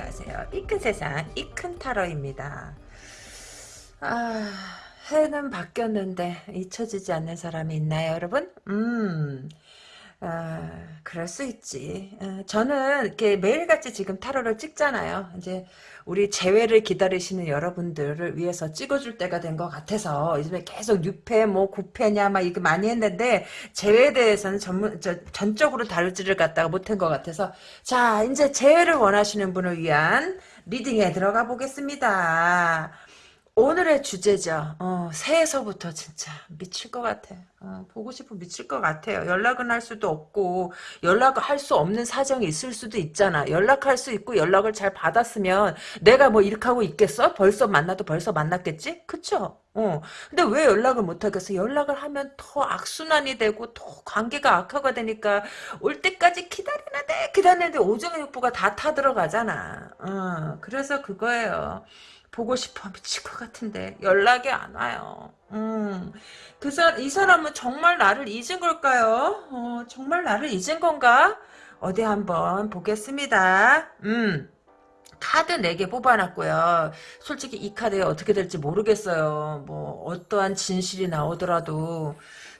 안녕하세요. 이 큰 세상 이 큰 타로입니다. 아 해는 바뀌었는데 잊혀지지 않는 사람이 있나요 여러분? 음 아, 그럴 수 있지. 어, 저는 이렇게 매일같이 지금 타로를 찍잖아요. 이제 우리 재회를 기다리시는 여러분들을 위해서 찍어줄 때가 된 것 같아서 요즘에 계속 6패 뭐 9패냐 막 이거 많이 했는데 재회에 대해서는 전문 저, 전적으로 다룰지를 갖다가 못한 것 같아서 자 이제 재회를 원하시는 분을 위한 리딩에 들어가 보겠습니다. 오늘의 주제죠. 어, 새해서부터 진짜 미칠 것 같아. 어, 보고 싶으면 미칠 것 같아요. 연락은 할 수도 없고 연락을 할 수 없는 사정이 있을 수도 있잖아. 연락할 수 있고 연락을 잘 받았으면 내가 뭐 이렇게 하고 있겠어? 벌써 만나도 벌써 만났겠지? 그쵸? 어. 근데 왜 연락을 못 하겠어? 연락을 하면 더 악순환이 되고 더 관계가 악화가 되니까 올 때까지 기다리는데 기다리는데 오정의 육부가 다 타들어가잖아. 어. 그래서 그거예요. 보고 싶어 미칠 것 같은데 연락이 안 와요. 음, 그 사, 이 사람은 정말 나를 잊은 걸까요? 어, 정말 나를 잊은 건가? 어디 한번 보겠습니다. 음. 카드 4개 뽑아놨고요. 솔직히 이 카드에 어떻게 될지 모르겠어요. 뭐 어떠한 진실이 나오더라도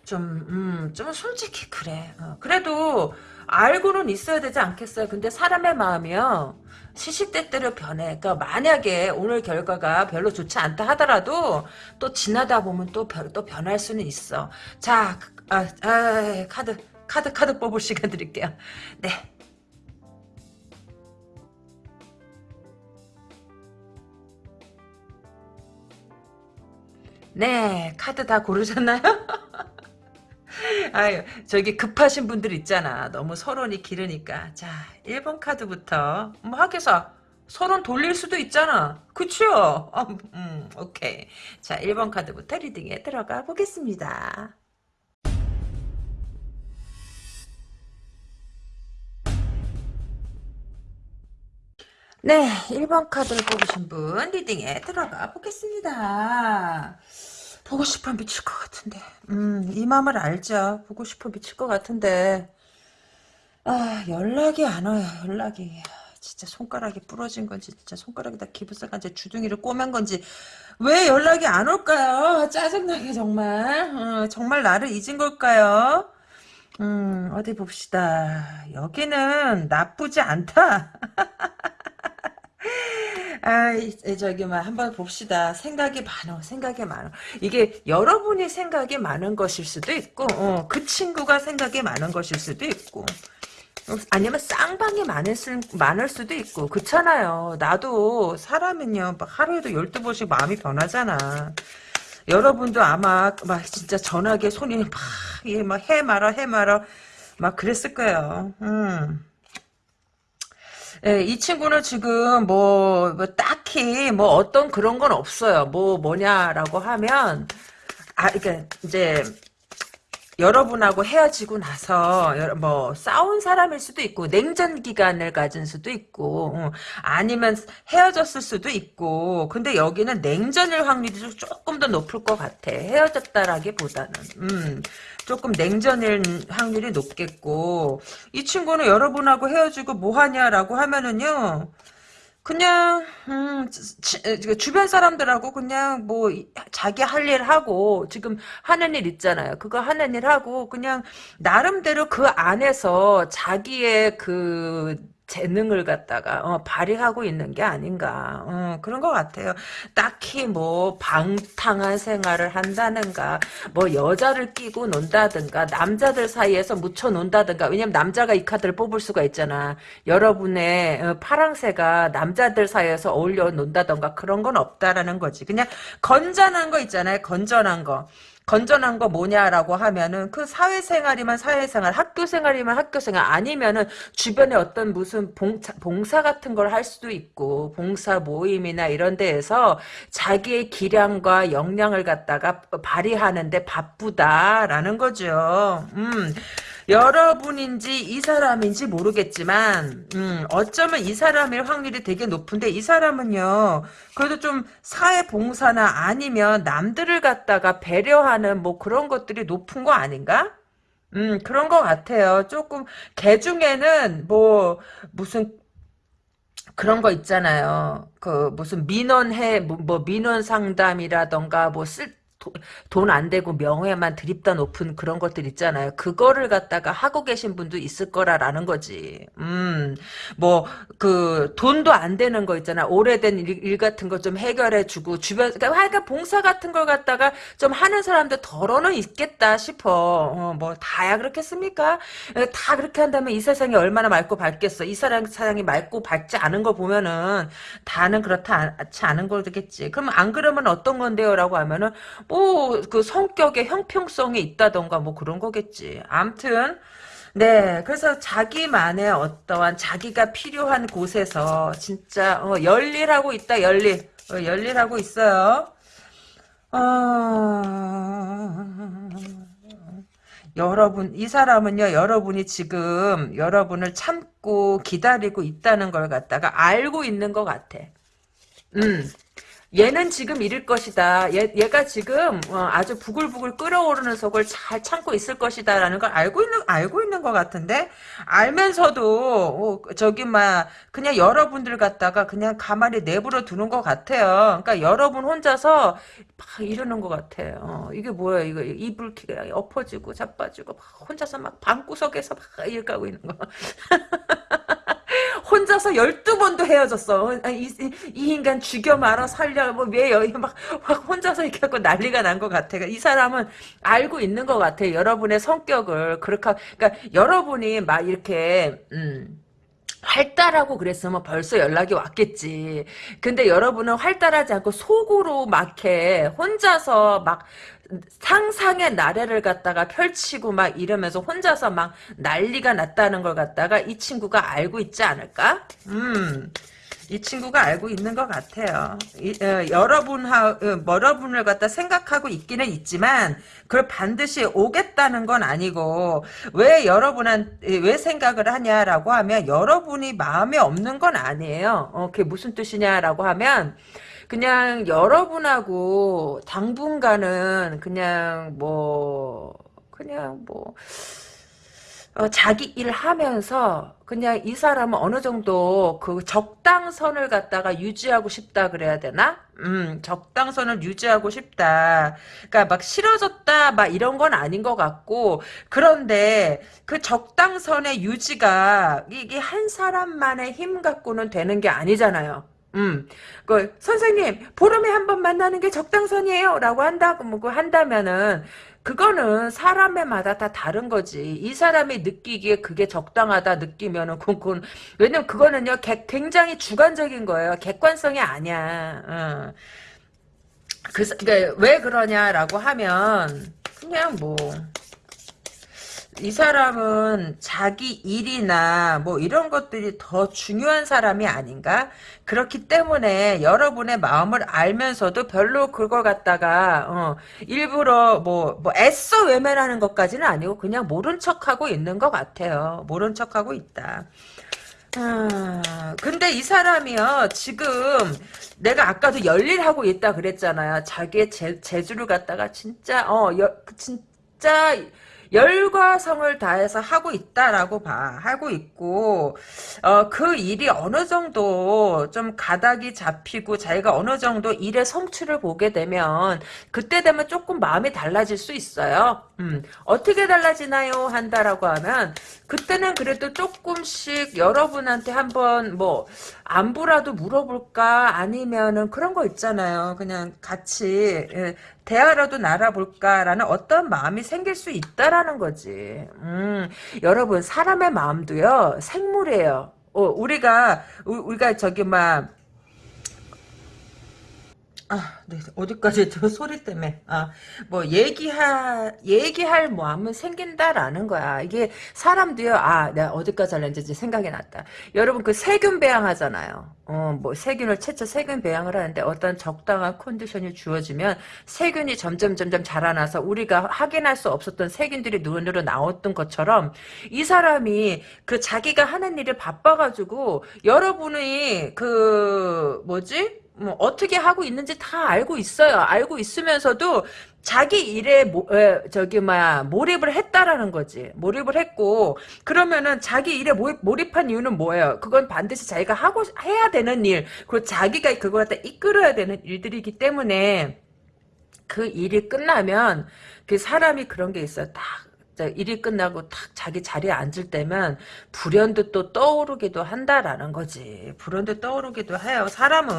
좀, 음, 좀 솔직히 그래. 어, 그래도 알고는 있어야 되지 않겠어요. 근데 사람의 마음이요. 시시때때로 변해. 그러니까 만약에 오늘 결과가 별로 좋지 않다 하더라도 또 지나다 보면 또, 별, 또 변할 수는 있어. 자, 아, 아, 카드, 카드, 카드 뽑을 시간 드릴게요. 네. 네, 카드 다 고르셨나요? 아유, 저기 급하신 분들 있잖아. 너무 서론이 길으니까. 자, 1번 카드부터. 뭐 하겠어. 서론 돌릴 수도 있잖아. 그쵸? 어, 음, 오케이. 자, 1번 카드부터 리딩에 들어가 보겠습니다. 네, 1번 카드를 뽑으신 분 리딩에 들어가 보겠습니다. 보고 싶어 미칠 것 같은데. 음, 이 마음을 알죠. 보고 싶어 미칠 것 같은데. 아, 연락이 안 와요, 연락이. 진짜 손가락이 부러진 건지, 진짜 손가락이 다 기부싹한지 주둥이를 꼬맨 건지, 왜 연락이 안 올까요? 짜증나게 정말. 어, 정말 나를 잊은 걸까요? 음, 어디 봅시다. 여기는 나쁘지 않다. 아, 저기, 막, 한번 봅시다. 생각이 많어, 생각이 많어. 이게 여러분이 생각이 많은 것일 수도 있고, 어, 그 친구가 생각이 많은 것일 수도 있고, 아니면 쌍방이 많을, 수, 많을 수도 있고, 그렇잖아요. 나도 사람은요, 막 하루에도 12번씩 마음이 변하잖아. 여러분도 아마, 막, 진짜 전화기에 손이 막, 예, 막, 해 말아, 해 말아, 막 그랬을 거예요. 음. 예, 이 친구는 지금 뭐, 뭐, 딱히 뭐 어떤 그런 건 없어요. 뭐 뭐냐라고 하면 아 그러니까 이제 여러분하고 헤어지고 나서 뭐 싸운 사람일 수도 있고 냉전 기간을 가진 수도 있고 어, 아니면 헤어졌을 수도 있고 근데 여기는 냉전일 확률이 조금 더 높을 것 같아. 헤어졌다라기보다는. 음 조금 냉전일 확률이 높겠고 이 친구는 여러분하고 헤어지고 뭐하냐라고 하면은요 그냥 음, 주 변 사람들하고 그냥 뭐 자기 할 일 하고 지금 하는 일 있잖아요. 그거 하는 일 하고 그냥 나름대로 그 안에서 자기의 그 재능을 갖다가 어, 발휘하고 있는 게 아닌가 어, 그런 것 같아요. 딱히 뭐 방탕한 생활을 한다는가 뭐 여자를 끼고 논다든가 남자들 사이에서 묻혀 논다든가 왜냐면 남자가 이 카드를 뽑을 수가 있잖아. 여러분의 어, 파랑새가 남자들 사이에서 어울려 논다든가 그런 건 없다라는 거지. 그냥 건전한 거 있잖아요. 건전한 거. 건전한 거 뭐냐라고 하면은 그 사회생활이면 사회생활, 학교생활이면 학교생활 아니면은 주변에 어떤 무슨 봉사, 봉사 같은 걸 할 수도 있고 봉사 모임이나 이런 데에서 자기의 기량과 역량을 갖다가 발휘하는데 바쁘다라는 거죠. 음. 여러분인지 이 사람인지 모르겠지만 음, 어쩌면 이 사람일 확률이 되게 높은데 이 사람은요 그래도 좀 사회봉사나 아니면 남들을 갖다가 배려하는 뭐 그런 것들이 높은 거 아닌가? 음 그런 것 같아요 조금 개 중에는 뭐 무슨 그런 거 있잖아요. 그 무슨 민원해 뭐, 뭐 민원 상담이라던가 뭐 쓸 돈 안 되고 명예만 드립다 높은 그런 것들 있잖아요. 그거를 갖다가 하고 계신 분도 있을 거라라는 거지. 음, 뭐, 그, 돈도 안 되는 거 있잖아. 오래된 일, 일 같은 거 좀 해결해주고, 주변, 그러니까 하여간 봉사 같은 걸 갖다가 좀 하는 사람들 덜어는 있겠다 싶어. 어, 뭐, 다야 그렇겠습니까? 다 그렇게 한다면 이 세상이 얼마나 맑고 밝겠어. 이 사람, 사랑이 맑고 밝지 않은 거 보면은, 다는 그렇지 않은 거겠지. 그럼 안 그러면 어떤 건데요? 라고 하면은, 뭐, 그 성격의 형평성이 있다던가 뭐 그런 거겠지. 암튼, 네, 그래서 자기만의 어떠한 자기가 필요한 곳에서 진짜 어, 열일하고 있다, 열일. 어, 열일하고 있어요. 어... 여러분, 이 사람은요, 여러분이 지금 여러분을 참고 기다리고 있다는 걸 갖다가 알고 있는 것 같아. 음. 얘는 지금 이럴 것이다. 얘, 얘가 지금 어, 아주 부글부글 끓어오르는 속을 잘 참고 있을 것이다라는 걸 알고 있는 알고 있는 것 같은데 알면서도 어, 저기 막 그냥 여러분들 갖다가 그냥 가만히 내버려 두는 것 같아요. 그러니까 여러분 혼자서 막 이러는 것 같아요. 어, 이게 뭐야 이거 이불키가 엎어지고 자빠지고 막 혼자서 막 방구석에서 막 하고 있는 거. 혼자서 12번도 헤어졌어. 이, 이 인간 죽여 말아 살려 뭐왜 여기 막, 막 혼자서 이렇게 하고 난리가 난 것 같아. 이 사람은 알고 있는 것 같아. 여러분의 성격을 그렇게 그러니까 여러분이 막 이렇게 음 활달하고 그랬으면 벌써 연락이 왔겠지. 근데 여러분은 활달하지 않고 속으로 막해 혼자서 막 상상의 나래를 갖다가 펼치고 막 이러면서 혼자서 막 난리가 났다는 걸 갖다가 이 친구가 알고 있지 않을까? 음. 이 친구가 알고 있는 것 같아요. 이, 어, 여러분하, 어, 여러분을 갖다 생각하고 있기는 있지만, 그걸 반드시 오겠다는 건 아니고, 왜 여러분한, 왜 생각을 하냐라고 하면, 여러분이 마음에 없는 건 아니에요. 어, 그게 무슨 뜻이냐라고 하면, 그냥 여러분하고 당분간은 그냥 뭐 그냥 뭐 어, 자기 일 하면서 그냥 이 사람은 어느 정도 그 적당선을 갖다가 유지하고 싶다 그래야 되나? 음, 적당선을 유지하고 싶다. 그러니까 막 싫어졌다 막 이런 건 아닌 것 같고 그런데 그 적당선의 유지가 이게 한 사람만의 힘 갖고는 되는 게 아니잖아요. 음, 그 선생님 보름에 한 번 만나는 게 적당선이에요라고 한다고 뭐 한다면은 그거는 사람의마다 다 다른 거지. 이 사람이 느끼기에 그게 적당하다 느끼면은 그건 왜냐면 그거는요 굉장히 주관적인 거예요. 객관성이 아니야. 어. 그, 그러니까 왜 그러냐라고 하면 그냥 뭐 이 사람은 자기 일이나 뭐 이런 것들이 더 중요한 사람이 아닌가? 그렇기 때문에 여러분의 마음을 알면서도 별로 그걸 갖다가 어, 일부러 뭐, 뭐 애써 외면하는 것까지는 아니고 그냥 모른 척하고 있는 것 같아요. 모른 척하고 있다. 아, 근데 이 사람이요, 지금, 내가 아까도 열일하고 있다 그랬잖아요. 자기의 재, 재주를 갖다가 진짜, 어, 여, 진짜, 열과 성을 다해서 하고 있다라고 봐. 하고 있고 어, 그 일이 어느 정도 좀 가닥이 잡히고 자기가 어느 정도 일의 성취를 보게 되면 그때 되면 조금 마음이 달라질 수 있어요. 음, 어떻게 달라지나요? 한다라고 하면 그때는 그래도 조금씩 여러분한테 한번 뭐 안부라도 물어볼까 아니면은 그런 거 있잖아요. 그냥 같이 예, 대화라도 날아볼까라는 어떤 마음이 생길 수 있다라는 거지. 음, 여러분 사람의 마음도요 생물이에요. 어, 우리가 우리가 저기 막 아, 네, 어디까지 저 소리 때문에 아, 뭐 얘기할 얘기할 마음은 생긴다라는 거야. 이게 사람도요. 아, 내가 어디까지 할는지 생각이 났다. 여러분 그 세균 배양하잖아요. 어, 뭐 세균을 채쳐 세균 배양을 하는데 어떤 적당한 컨디션이 주어지면 세균이 점점 점점 자라나서 우리가 확인할 수 없었던 세균들이 눈으로 나왔던 것처럼 이 사람이 그 자기가 하는 일에 바빠가지고 여러분이 그 뭐지? 뭐 어떻게 하고 있는지 다 알고 있어요. 알고 있으면서도 자기 일에 모, 에, 저기 뭐야 몰입을 했다라는 거지. 몰입을 했고 그러면은 자기 일에 몰입, 몰입한 이유는 뭐예요? 그건 반드시 자기가 하고 해야 되는 일 그리고 자기가 그걸 갖다 이끌어야 되는 일들이기 때문에 그 일이 끝나면 그 사람이 그런 게 있어요. 딱 일이 끝나고 탁 자기 자리에 앉을 때면 불현도 또 떠오르기도 한다라는 거지. 불현도 떠오르기도 해요. 사람은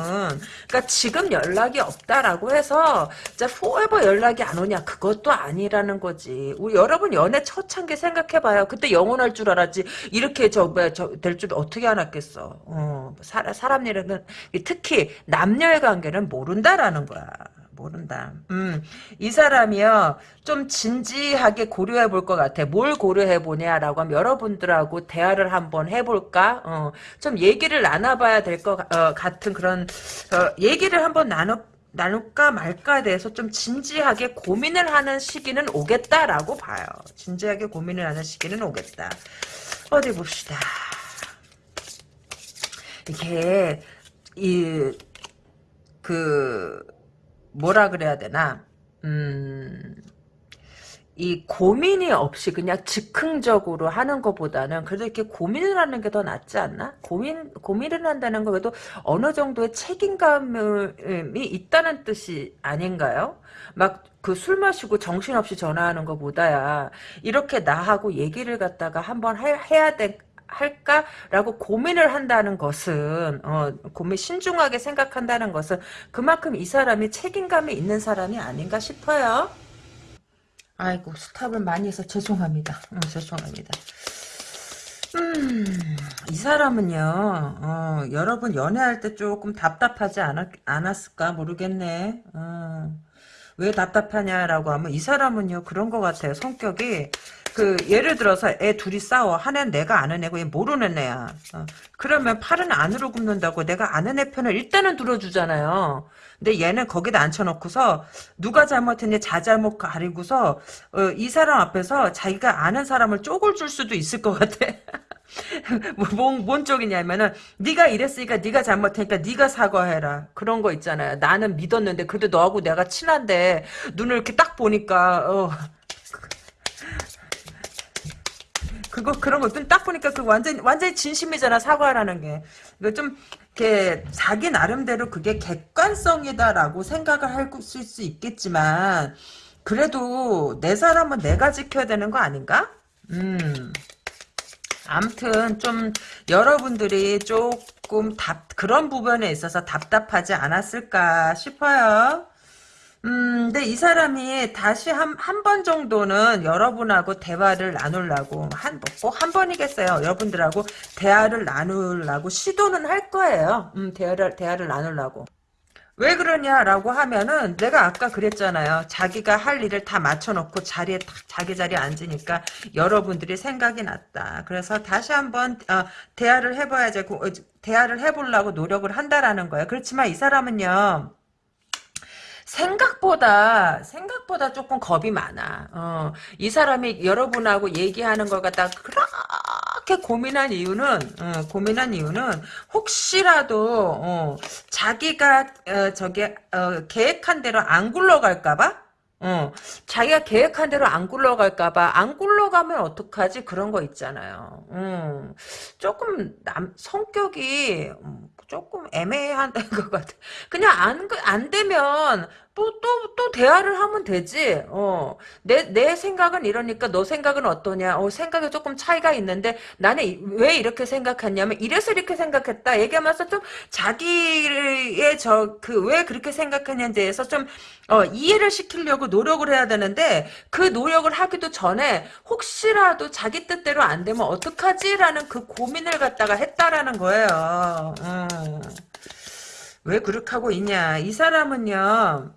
그러니까 지금 연락이 없다라고 해서 진짜 포에버 연락이 안 오냐 그것도 아니라는 거지. 우리 여러분 연애 게 생각해봐요. 그때 영원할 줄 알았지. 이렇게 저될 줄 어떻게 알았겠어. 어, 사, 사람 일은 특히 남녀의 관계는 모른다라는 거야. 모른다. 음, 이 사람이요, 좀 진지하게 고려해 볼 것 같아. 뭘 고려해 보냐라고 하면 여러분들하고 대화를 한번 해볼까? 어, 좀 얘기를 나눠봐야 될것 어, 같은 그런, 어, 얘기를 한번 나눠, 나눌까 말까에 대해서 좀 진지하게 고민을 하는 시기는 오겠다라고 봐요. 진지하게 고민을 하는 시기는 오겠다. 어디 봅시다. 이게, 이, 그, 뭐라 그래야 되나 음, 이 고민이 없이 그냥 즉흥적으로 하는 것보다는 그래도 이렇게 고민을 하는 게 더 낫지 않나? 고민 고민을 한다는 거 그래도 어느 정도의 책임감이 있다는 뜻이 아닌가요? 막 그 술 마시고 정신없이 전화하는 것보다야 이렇게 나하고 얘기를 갖다가 한번 해야 돼 할까라고 고민을 한다는 것은 어, 고민 신중하게 생각한다는 것은 그만큼 이 사람이 책임감이 있는 사람이 아닌가 싶어요. 아이고 스탑을 많이 해서 죄송합니다. 음, 죄송합니다. 음, 이 사람은요, 어, 여러분 연애할 때 조금 답답하지 않았, 않았을까 모르겠네. 어, 왜 답답하냐라고 하면 이 사람은요 그런 것 같아요. 성격이 그 예를 들어서 애 둘이 싸워. 한 애는 내가 아는 애고 얘 모르는 애야. 어. 그러면 팔은 안으로 굽는다고 내가 아는 애 편을 일단은 들어주잖아요. 근데 얘는 거기다 앉혀놓고서 누가 잘못했냐 자잘못 가리고서 어, 이 사람 앞에서 자기가 아는 사람을 쪼글 줄 수도 있을 것 같아. 뭐, 뭔, 뭔 쪽이냐면은 네가 이랬으니까 네가 잘못했으니까 네가 사과해라. 그런 거 있잖아요. 나는 믿었는데 그래도 너하고 내가 친한데 눈을 이렇게 딱 보니까 어, 그거 그런 것들 딱 보니까 그 완전 완전히 진심이잖아 사과라는 게. 이거 좀 이렇게 자기 나름대로 그게 객관성이다라고 생각을 할 수 있겠지만 그래도 내 사람은 내가 지켜야 되는 거 아닌가? 음. 암튼 좀 여러분들이 조금 답 그런 부분에 있어서 답답하지 않았을까 싶어요. 음, 근데 이 사람이 다시 한, 한 번 정도는 여러분하고 대화를 나누려고, 한, 꼭한 번이겠어요. 여러분들하고 대화를 나누려고 시도는 할 거예요. 음, 대화를, 대화를 나누려고. 왜 그러냐라고 하면은 내가 아까 그랬잖아요. 자기가 할 일을 다 맞춰놓고 자리에 딱 자기 자리에 앉으니까 여러분들이 생각이 났다. 그래서 다시 한번 어, 대화를 해봐야지 어, 대화를 해보려고 노력을 한다라는 거예요. 그렇지만 이 사람은요. 생각보다 생각보다 조금 겁이 많아. 어, 이 사람이 여러분하고 얘기하는 걸 갖다 그렇게 고민한 이유는 어, 고민한 이유는 혹시라도 어, 자기가 어, 저게 어, 계획한 대로 안 굴러갈까봐. 어, 자기가 계획한 대로 안 굴러갈까봐, 안 굴러가면 어떡하지? 그런 거 있잖아요. 음, 조금, 남, 성격이, 음, 조금 애매한 것 같아. 그냥 안, 안 되면, 또, 또, 또 대화를 하면 되지. 어. 내, 내 생각은 이러니까 너 생각은 어떠냐. 어, 생각이 조금 차이가 있는데 나는 왜 이렇게 생각했냐면 이래서 이렇게 생각했다. 얘기하면서 좀 자기의 저, 그 왜 그렇게 생각했냐에 대해서 좀, 어, 이해를 시키려고 노력을 해야 되는데 그 노력을 하기도 전에 혹시라도 자기 뜻대로 안 되면 어떡하지라는 그 고민을 갖다가 했다라는 거예요. 음. 왜 그렇게 하고 있냐. 이 사람은요.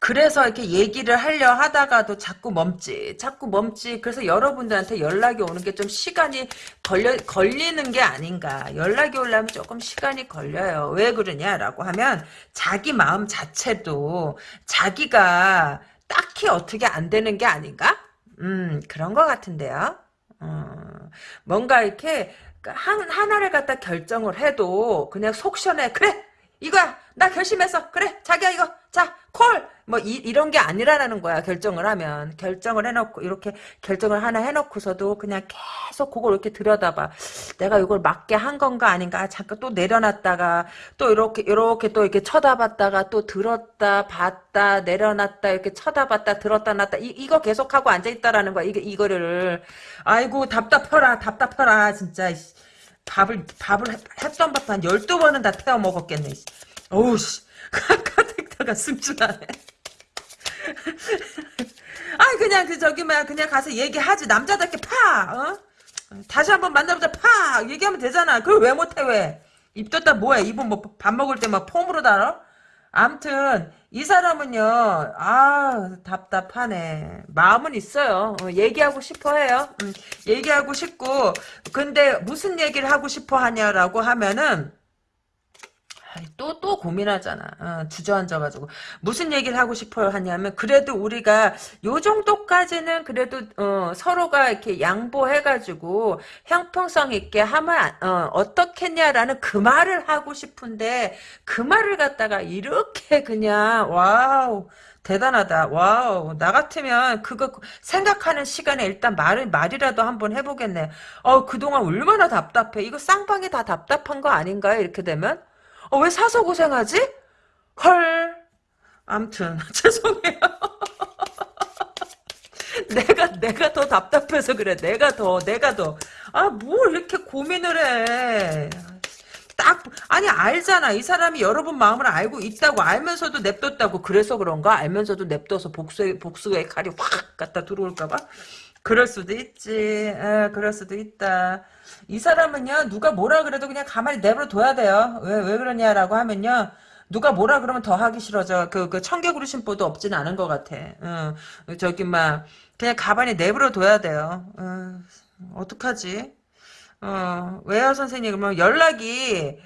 그래서 이렇게 얘기를 하려 하다가도 자꾸 멈지, 자꾸 멈지. 그래서 여러분들한테 연락이 오는 게 좀 시간이 걸려, 걸리는 게 아닌가. 연락이 오려면 조금 시간이 걸려요. 왜 그러냐라고 하면 자기 마음 자체도 자기가 딱히 어떻게 안 되는 게 아닌가? 음, 그런 것 같은데요. 음, 뭔가 이렇게 한, 하나를 갖다 결정을 해도 그냥 속 시원해. 그래! 이거야! 나 결심했어! 그래! 자기야 이거! 자! 콜! 헐! 뭐, 이, 이런 게 아니라는 거야, 결정을 하면. 결정을 해놓고, 이렇게 결정을 하나 해놓고서도 그냥 계속 그걸 이렇게 들여다봐. 내가 이걸 맞게 한 건가 아닌가. 잠깐 또 내려놨다가, 또 이렇게, 이렇게 또 이렇게 쳐다봤다가, 또 들었다, 봤다, 내려놨다, 이렇게 쳐다봤다, 들었다, 놨다. 이, 이거 계속하고 앉아있다라는 거야, 이게, 이거를. 아이고, 답답해라, 답답해라, 진짜. 밥을, 밥을 했던 밥도 한 12번은 다 태워 먹었겠네. 어우, 씨. 가득다가 승진하네. 아이 그냥 그 저기 뭐야 그냥 가서 얘기하지 남자답게 파 어? 다시 한번 만나보자 파 얘기하면 되잖아 그걸 왜 못해 왜 입 떴다 뭐해 입은 뭐 밥 먹을 때 막 폼으로 달아 암튼 이 사람은요 아 답답하네. 마음은 있어요. 어, 얘기하고 싶어 해요. 음, 얘기하고 싶고 근데 무슨 얘기를 하고 싶어 하냐라고 하면은 또, 또 고민하잖아. 어, 주저앉아가지고. 무슨 얘기를 하고 싶어요 하냐면, 그래도 우리가 요 정도까지는 그래도, 어, 서로가 이렇게 양보해가지고, 형평성 있게 하면, 어, 어떻겠냐라는 그 말을 하고 싶은데, 그 말을 갖다가 이렇게 그냥, wow. 대단하다. wow. 나 같으면 그거 생각하는 시간에 일단 말을, 말이라도 한번 해보겠네. 어, 그동안 얼마나 답답해. 이거 쌍방이 다 답답한 거 아닌가요? 이렇게 되면? 어, 왜 사서 고생하지? 헐. 암튼 죄송해요. 내가 내가 더 답답해서 그래. 내가 더 내가 더. 아, 뭘 이렇게 고민을 해. 딱 아니 알잖아. 이 사람이 여러분 마음을 알고 있다고 알면서도 냅뒀다고. 그래서 그런가? 알면서도 냅둬서 복수의 복수의 칼이 확 갖다 들어올까 봐. 그럴 수도 있지. 에, 그럴 수도 있다. 이 사람은요, 누가 뭐라 그래도 그냥 가만히 내버려 둬야 돼요. 왜, 왜 그러냐라고 하면요, 누가 뭐라 그러면 더 하기 싫어져. 그, 그 청개구리 심보도 없진 않은 것 같아. 어, 저기, 막, 그냥 가만히 내버려 둬야 돼요. 어, 어떡하지? 어, 왜요, 선생님? 그러면 연락이,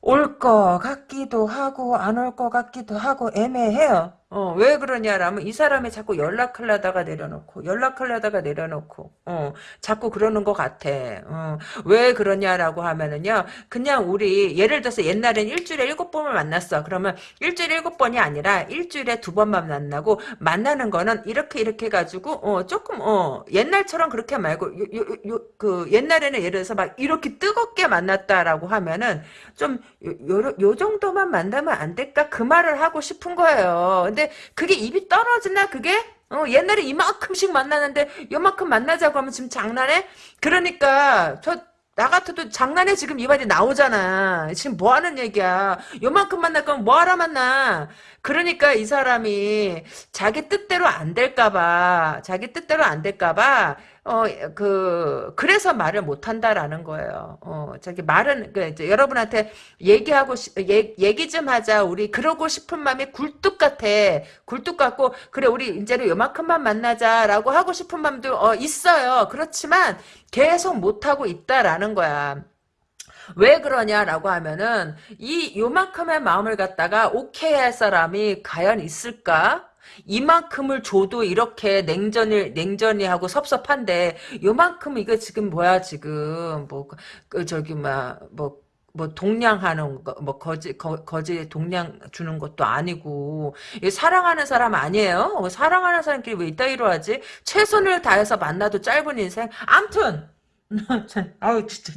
올 것 같기도 하고, 안 올 것 같기도 하고, 애매해요. 어, 왜 그러냐라면 이 사람이 자꾸 연락하려다가 내려놓고 연락하려다가 내려놓고 어, 자꾸 그러는 것 같아. 어, 왜 그러냐라고 하면은요. 그냥 우리 예를 들어서 옛날엔 일주일에 일곱 번을 만났어. 그러면 일주일에 일곱 번이 아니라 일주일에 두 번만 만나고 만나는 거는 이렇게 이렇게 해가지고 어, 조금 어, 옛날처럼 그렇게 말고 요, 요, 요, 그 옛날에는 예를 들어서 막 이렇게 뜨겁게 만났다라고 하면은 좀 요, 요 정도만 만나면 안 될까 그 말을 하고 싶은 거예요. 근데 그게 입이 떨어지나 그게? 어, 옛날에 이만큼씩 만나는데 요만큼 만나자고 하면 지금 장난해? 그러니까 저 나 같아도 장난에 지금 이 말이 나오잖아. 지금 뭐 하는 얘기야. 요만큼 만날 거면 뭐하러 만나. 그러니까 이 사람이 자기 뜻대로 안 될까봐, 자기 뜻대로 안 될까봐, 어, 그, 그래서 말을 못 한다라는 거예요. 어, 저기 말은, 그, 이제 여러분한테 얘기하고, 얘, 얘기 좀 하자. 우리 그러고 싶은 마음이 굴뚝 같아. 굴뚝 같고, 그래, 우리 이제는 요만큼만 만나자라고 하고 싶은 마음도, 어, 있어요. 그렇지만, 계속 못하고 있다라는 거야. 왜 그러냐라고 하면은 이 요만큼의 마음을 갖다가 오케이 할 사람이 과연 있을까? 이만큼을 줘도 이렇게 냉전을 냉전이 하고 섭섭한데 요만큼 이거 지금 뭐야 지금? 뭐 그 저기 막뭐 뭐 동냥하는 거, 뭐 거지 거, 거지 동냥 주는 것도 아니고. 사랑하는 사람 아니에요? 어, 사랑하는 사람끼리 왜 이따위로 하지? 최선을 다해서 만나도 짧은 인생. 암튼! 아우 진짜.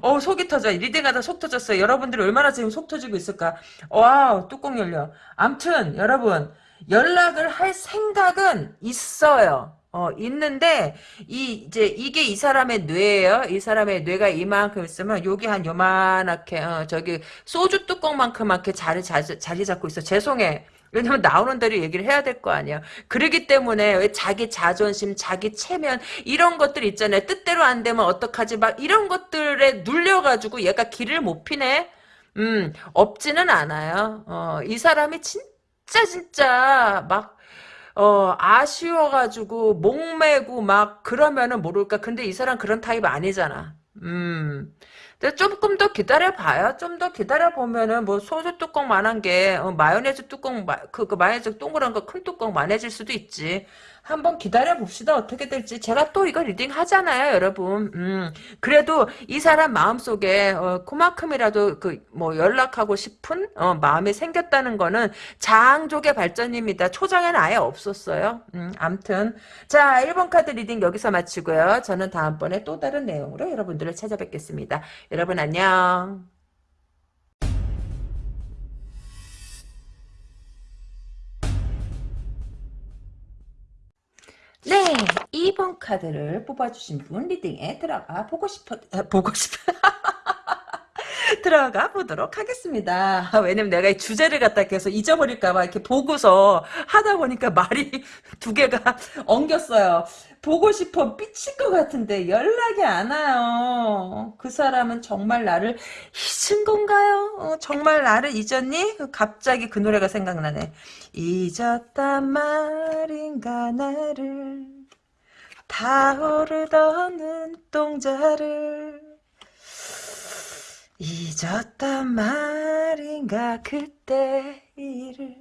어 속이 터져. reading하다 속 터졌어요. 여러분들이 얼마나 지금 속 터지고 있을까? wow 뚜껑 열려. 암튼 여러분 연락을 할 생각은 있어요 어 있는데 이 이제 이게 이 사람의 뇌예요 이 사람의 뇌가 이만큼 있으면 여기 한 요만하게 어, 저기 소주 뚜껑만큼만하게 자리 자리, 자리 잡고 있어 죄송해 왜냐면 나오는 대로 얘기를 해야 될 거 아니야. 그러기 때문에 왜 자기 자존심, 자기 체면 이런 것들 있잖아요. 뜻대로 안 되면 어떡하지? 막 이런 것들에 눌려가지고 얘가 길을 못 피네. 음 없지는 않아요. 어, 이 사람이 진 짜 진짜 막 어, 아쉬워가지고, 목매고 막, 그러면은 모를까. 근데 이 사람 그런 타입 아니잖아. 음, 근데 조금 더 기다려봐요. 좀 더 기다려보면은, 뭐, 소주 뚜껑만한 게, 어, 마요네즈 뚜껑, 마, 그, 그 마요네즈 동그란 거 큰 뚜껑 만해질 수도 있지. 한번 기다려 봅시다. 어떻게 될지. 제가 또 이거 reading 하잖아요, 여러분. 음, 그래도 이 사람 마음속에, 어, 그만큼이라도 그, 뭐, 연락하고 싶은, 어, 마음이 생겼다는 거는 장족의 발전입니다. 초장에는 아예 없었어요. 음, 암튼. 자, 1번 카드 reading 여기서 마치고요. 저는 다음번에 또 다른 내용으로 여러분들을 찾아뵙겠습니다. 여러분 안녕. 네, 2번 카드를 뽑아주신 분 리딩에 들어가 보고 싶어, 아, 보고 싶어. 들어가 보도록 하겠습니다. 왜냐면 내가 이 주제를 갖다 계속 잊어버릴까봐 이렇게 보고서 하다 보니까 말이 두 개가 엉겼어요. 보고 싶어 미칠 것 같은데 연락이 안 와요. 그 사람은 정말 나를 잊은 건가요? 어, 정말 나를 잊었니? 갑자기 그 노래가 생각나네. 잊었단 말인가 나를 타오르던 눈동자를 잊었단 말인가 그때 일을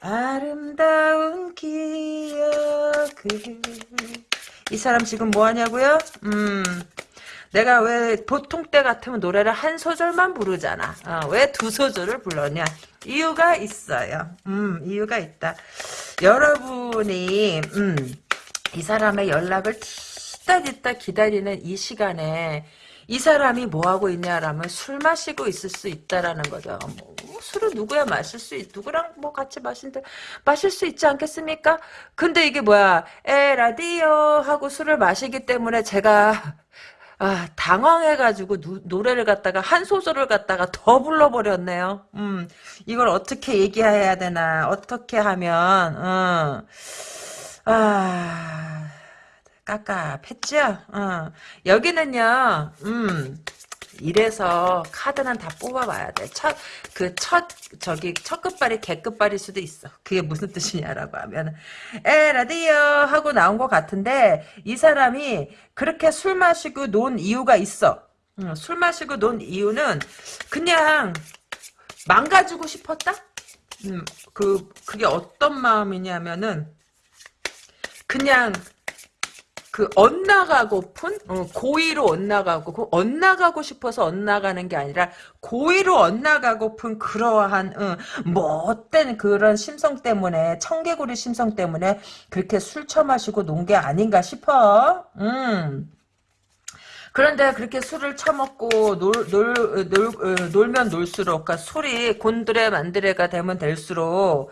아름다운 기억을. 이 사람 지금 뭐하냐고요? 음 내가 왜 보통 때 같으면 노래를 한 소절만 부르잖아. 어, 왜두 소절을 불렀냐? 이유가 있어요. 음 이유가 있다. 여러분이 음, 이 사람의 연락을 뒤다 기다리는 이 시간에 이 사람이 뭐하고 있냐라면 술 마시고 있을 수 있다라는 거죠. 뭐, 술을 누구야 마실 수 있, 누구랑 뭐 같이 마신데, 마실 수 있지 않겠습니까? 근데 이게 뭐야, 에, 라디오 하고 술을 마시기 때문에 제가, 아, 당황해가지고 누, 노래를 갖다가 한 소절을 갖다가 더 불러버렸네요. 음, 이걸 어떻게 얘기해야 되나, 어떻게 하면, 음, 아, 깝깝했죠? 어. 여기는요, 음, 이래서 카드는 다 뽑아봐야 돼. 첫, 그 첫, 저기, 첫 끝발이 개끝발일 수도 있어. 그게 무슨 뜻이냐라고 하면, 에, 라디오 하고 나온 것 같은데, 이 사람이 그렇게 술 마시고 논 이유가 있어. 음, 술 마시고 논 이유는 그냥 망가지고 싶었다? 음, 그, 그게 어떤 마음이냐면은, 그냥 그 엇나가고픈 어, 고의로 엇나가고 그 엇나가고 싶어서 엇나가는 게 아니라 고의로 엇나가고픈 그러한 어, 못된 그런 심성 때문에 청개구리 심성 때문에 그렇게 술 처마시고 논 게 아닌가 싶어. 음. 그런데 그렇게 술을 처먹고 놀, 놀, 놀, 어, 놀면 놀수록 그러니까 술이 곤드레 만드레가 되면 될수록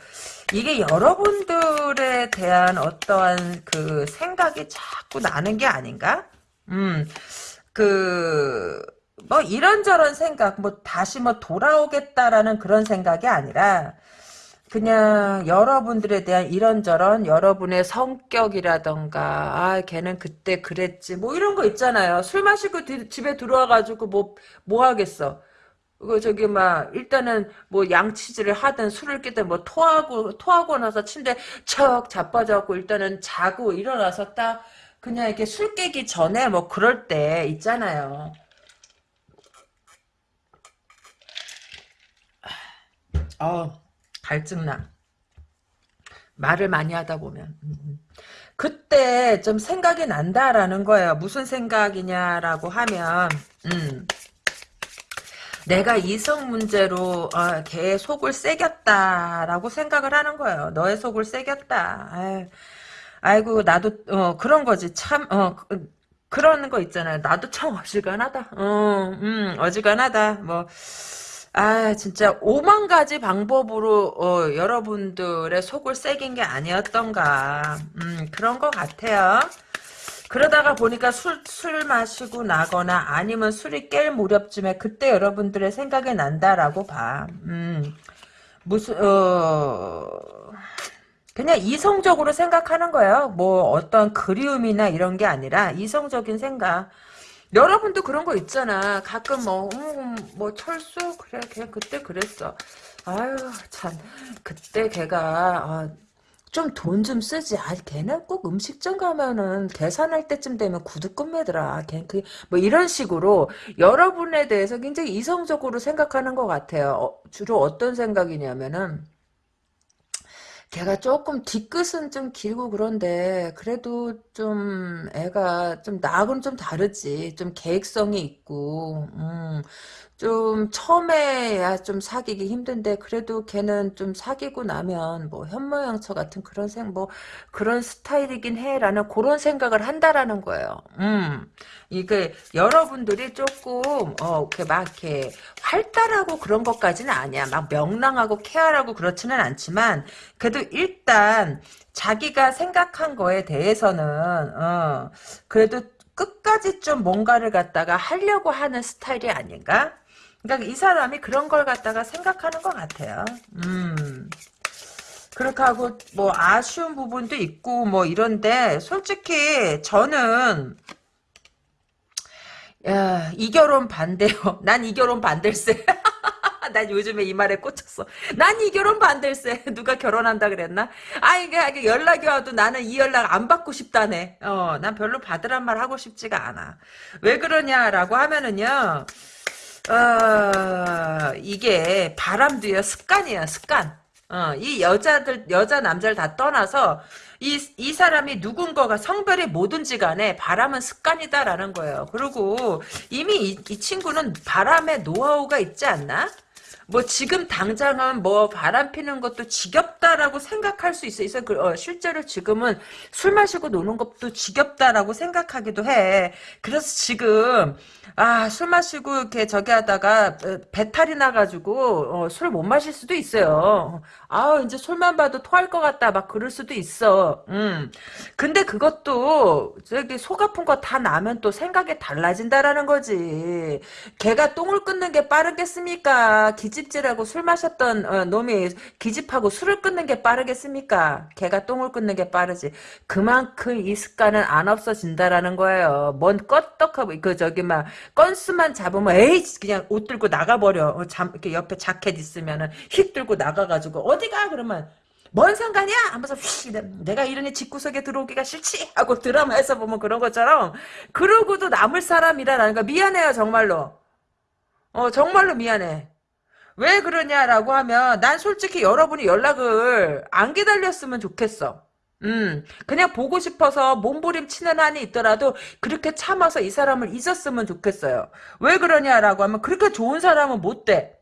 이게 여러분들에 대한 어떠한 그 생각이 자꾸 나는 게 아닌가? 음, 그, 뭐 이런저런 생각, 뭐 다시 뭐 돌아오겠다라는 그런 생각이 아니라, 그냥 여러분들에 대한 이런저런 여러분의 성격이라던가 아 걔는 그때 그랬지 뭐 이런 거 있잖아요 술 마시고 디, 집에 들어와가지고 뭐뭐 하겠어 그 저기 막 일단은 뭐 양치질을 하든 술을 끼든 뭐 토하고 토하고 나서 침대 척 자빠져갖고 일단은 자고 일어나서 딱 그냥 이렇게 술 깨기 전에 뭐 그럴 때 있잖아요. 어 갈증나. 말을 많이 하다 보면. 음, 음. 그때 좀 생각이 난다라는 거예요. 무슨 생각이냐라고 하면, 음. 내가 이성 문제로 어, 걔의 속을 새겼다라고 생각을 하는 거예요. 너의 속을 새겼다. 아유, 아이고 나도 어, 그런 거지 참 어, 그, 그런 거 있잖아요. 나도 참 어지간하다. 어, 음, 어지간하다. 뭐. 아 진짜 오만 가지 방법으로 어, 여러분들의 속을 새긴 게 아니었던가 음, 그런 것 같아요. 그러다가 보니까 술, 술 마시고 나거나 아니면 술이 깰 무렵쯤에 그때 여러분들의 생각이 난다라고 봐. 음, 무슨, 어, 그냥 이성적으로 생각하는 거예요. 뭐 어떤 그리움이나 이런 게 아니라 이성적인 생각. 여러분도 그런 거 있잖아. 가끔 뭐, 음, 뭐 철수? 그래, 걔 그때 그랬어. 아유, 참. 그때 걔가, 아, 좀 돈 좀 쓰지. 아, 걔는 꼭 음식점 가면은 계산할 때쯤 되면 구두 끝매더라. 걔 그 뭐 이런 식으로 여러분에 대해서 굉장히 이성적으로 생각하는 것 같아요. 어, 주로 어떤 생각이냐면은 걔가 조금 뒤끝은 좀 길고 그런데 그래도 좀 애가 좀 나하고는 좀 다르지. 좀 계획성이 있고 음, 좀 처음에야 좀 사귀기 힘든데 그래도 걔는 좀 사귀고 나면 뭐 현모양처 같은 그런 생 뭐 그런 스타일이긴 해라는 그런 생각을 한다라는 거예요. 음. 이게 여러분들이 조금 어 이렇게 막 이렇게 활달하고 그런 것까지는 아니야. 막 명랑하고 케어하고 그렇지는 않지만 그래도 일단 자기가 생각한 거에 대해서는 어 그래도 끝까지 좀 뭔가를 갖다가 하려고 하는 스타일이 아닌가? 그러니까 이 사람이 그런 걸 갖다가 생각하는 것 같아요. 음. 그렇게 하고 뭐 아쉬운 부분도 있고 뭐 이런데 솔직히 저는 야, 이 결혼 반대요. 난 이 결혼 반댈세. 난 요즘에 이 말에 꽂혔어. 난 이 결혼 반댈세. 누가 결혼한다 그랬나? 아, 이게 연락이 와도 나는 이 연락 안 받고 싶다네. 어, 난 별로 받으란 말 하고 싶지가 않아. 왜 그러냐라고 하면은요, 어, 이게 바람도요, 습관이에요, 습관. 어, 이 여자들, 여자, 남자를 다 떠나서, 이, 이 사람이 누군가가 성별이 뭐든지 간에 바람은 습관이다라는 거예요. 그리고 이미 이, 이 친구는 바람의 노하우가 있지 않나? 뭐 지금 당장은 뭐 바람 피는 것도 지겹다라고 생각할 수 있어. 있어. 그, 어, 실제로 지금은 술 마시고 노는 것도 지겹다라고 생각하기도 해. 그래서 지금 아 술 마시고 이렇게 저기 하다가 어, 배탈이 나가지고 어, 술못 마실 수도 있어요. 아 이제 술만 봐도 토할 것 같다 막 그럴 수도 있어. 음. 근데 그것도 저기 속 아픈 거 다 나면 또 생각이 달라진다라는 거지. 걔가 똥을 끊는 게 빠르겠습니까? 기집질하고 술 마셨던 어, 놈이 기집하고 술을 끊는 게 빠르겠습니까? 걔가 똥을 끊는 게 빠르지. 그만큼 이 습관은 안 없어진다라는 거예요. 뭔 껐떡하고 그 저기 막 건수만 잡으면 에이 그냥 옷 들고 나가버려. 어, 잠 이렇게 옆에 자켓 있으면은 휙 들고 나가가지고 어디가 그러면 뭔 상관이야? 하면서 휘 내가 이러니 집구석에 들어오기가 싫지 하고 드라마에서 보면 그런 것처럼 그러고도 남을 사람이라는 거 미안해요 정말로 어 정말로 미안해 왜 그러냐라고 하면 난 솔직히 여러분이 연락을 안 기다렸으면 좋겠어. 음, 그냥 보고 싶어서 몸부림 치는 한이 있더라도 그렇게 참아서 이 사람을 잊었으면 좋겠어요. 왜 그러냐라고 하면 그렇게 좋은 사람은 못 돼.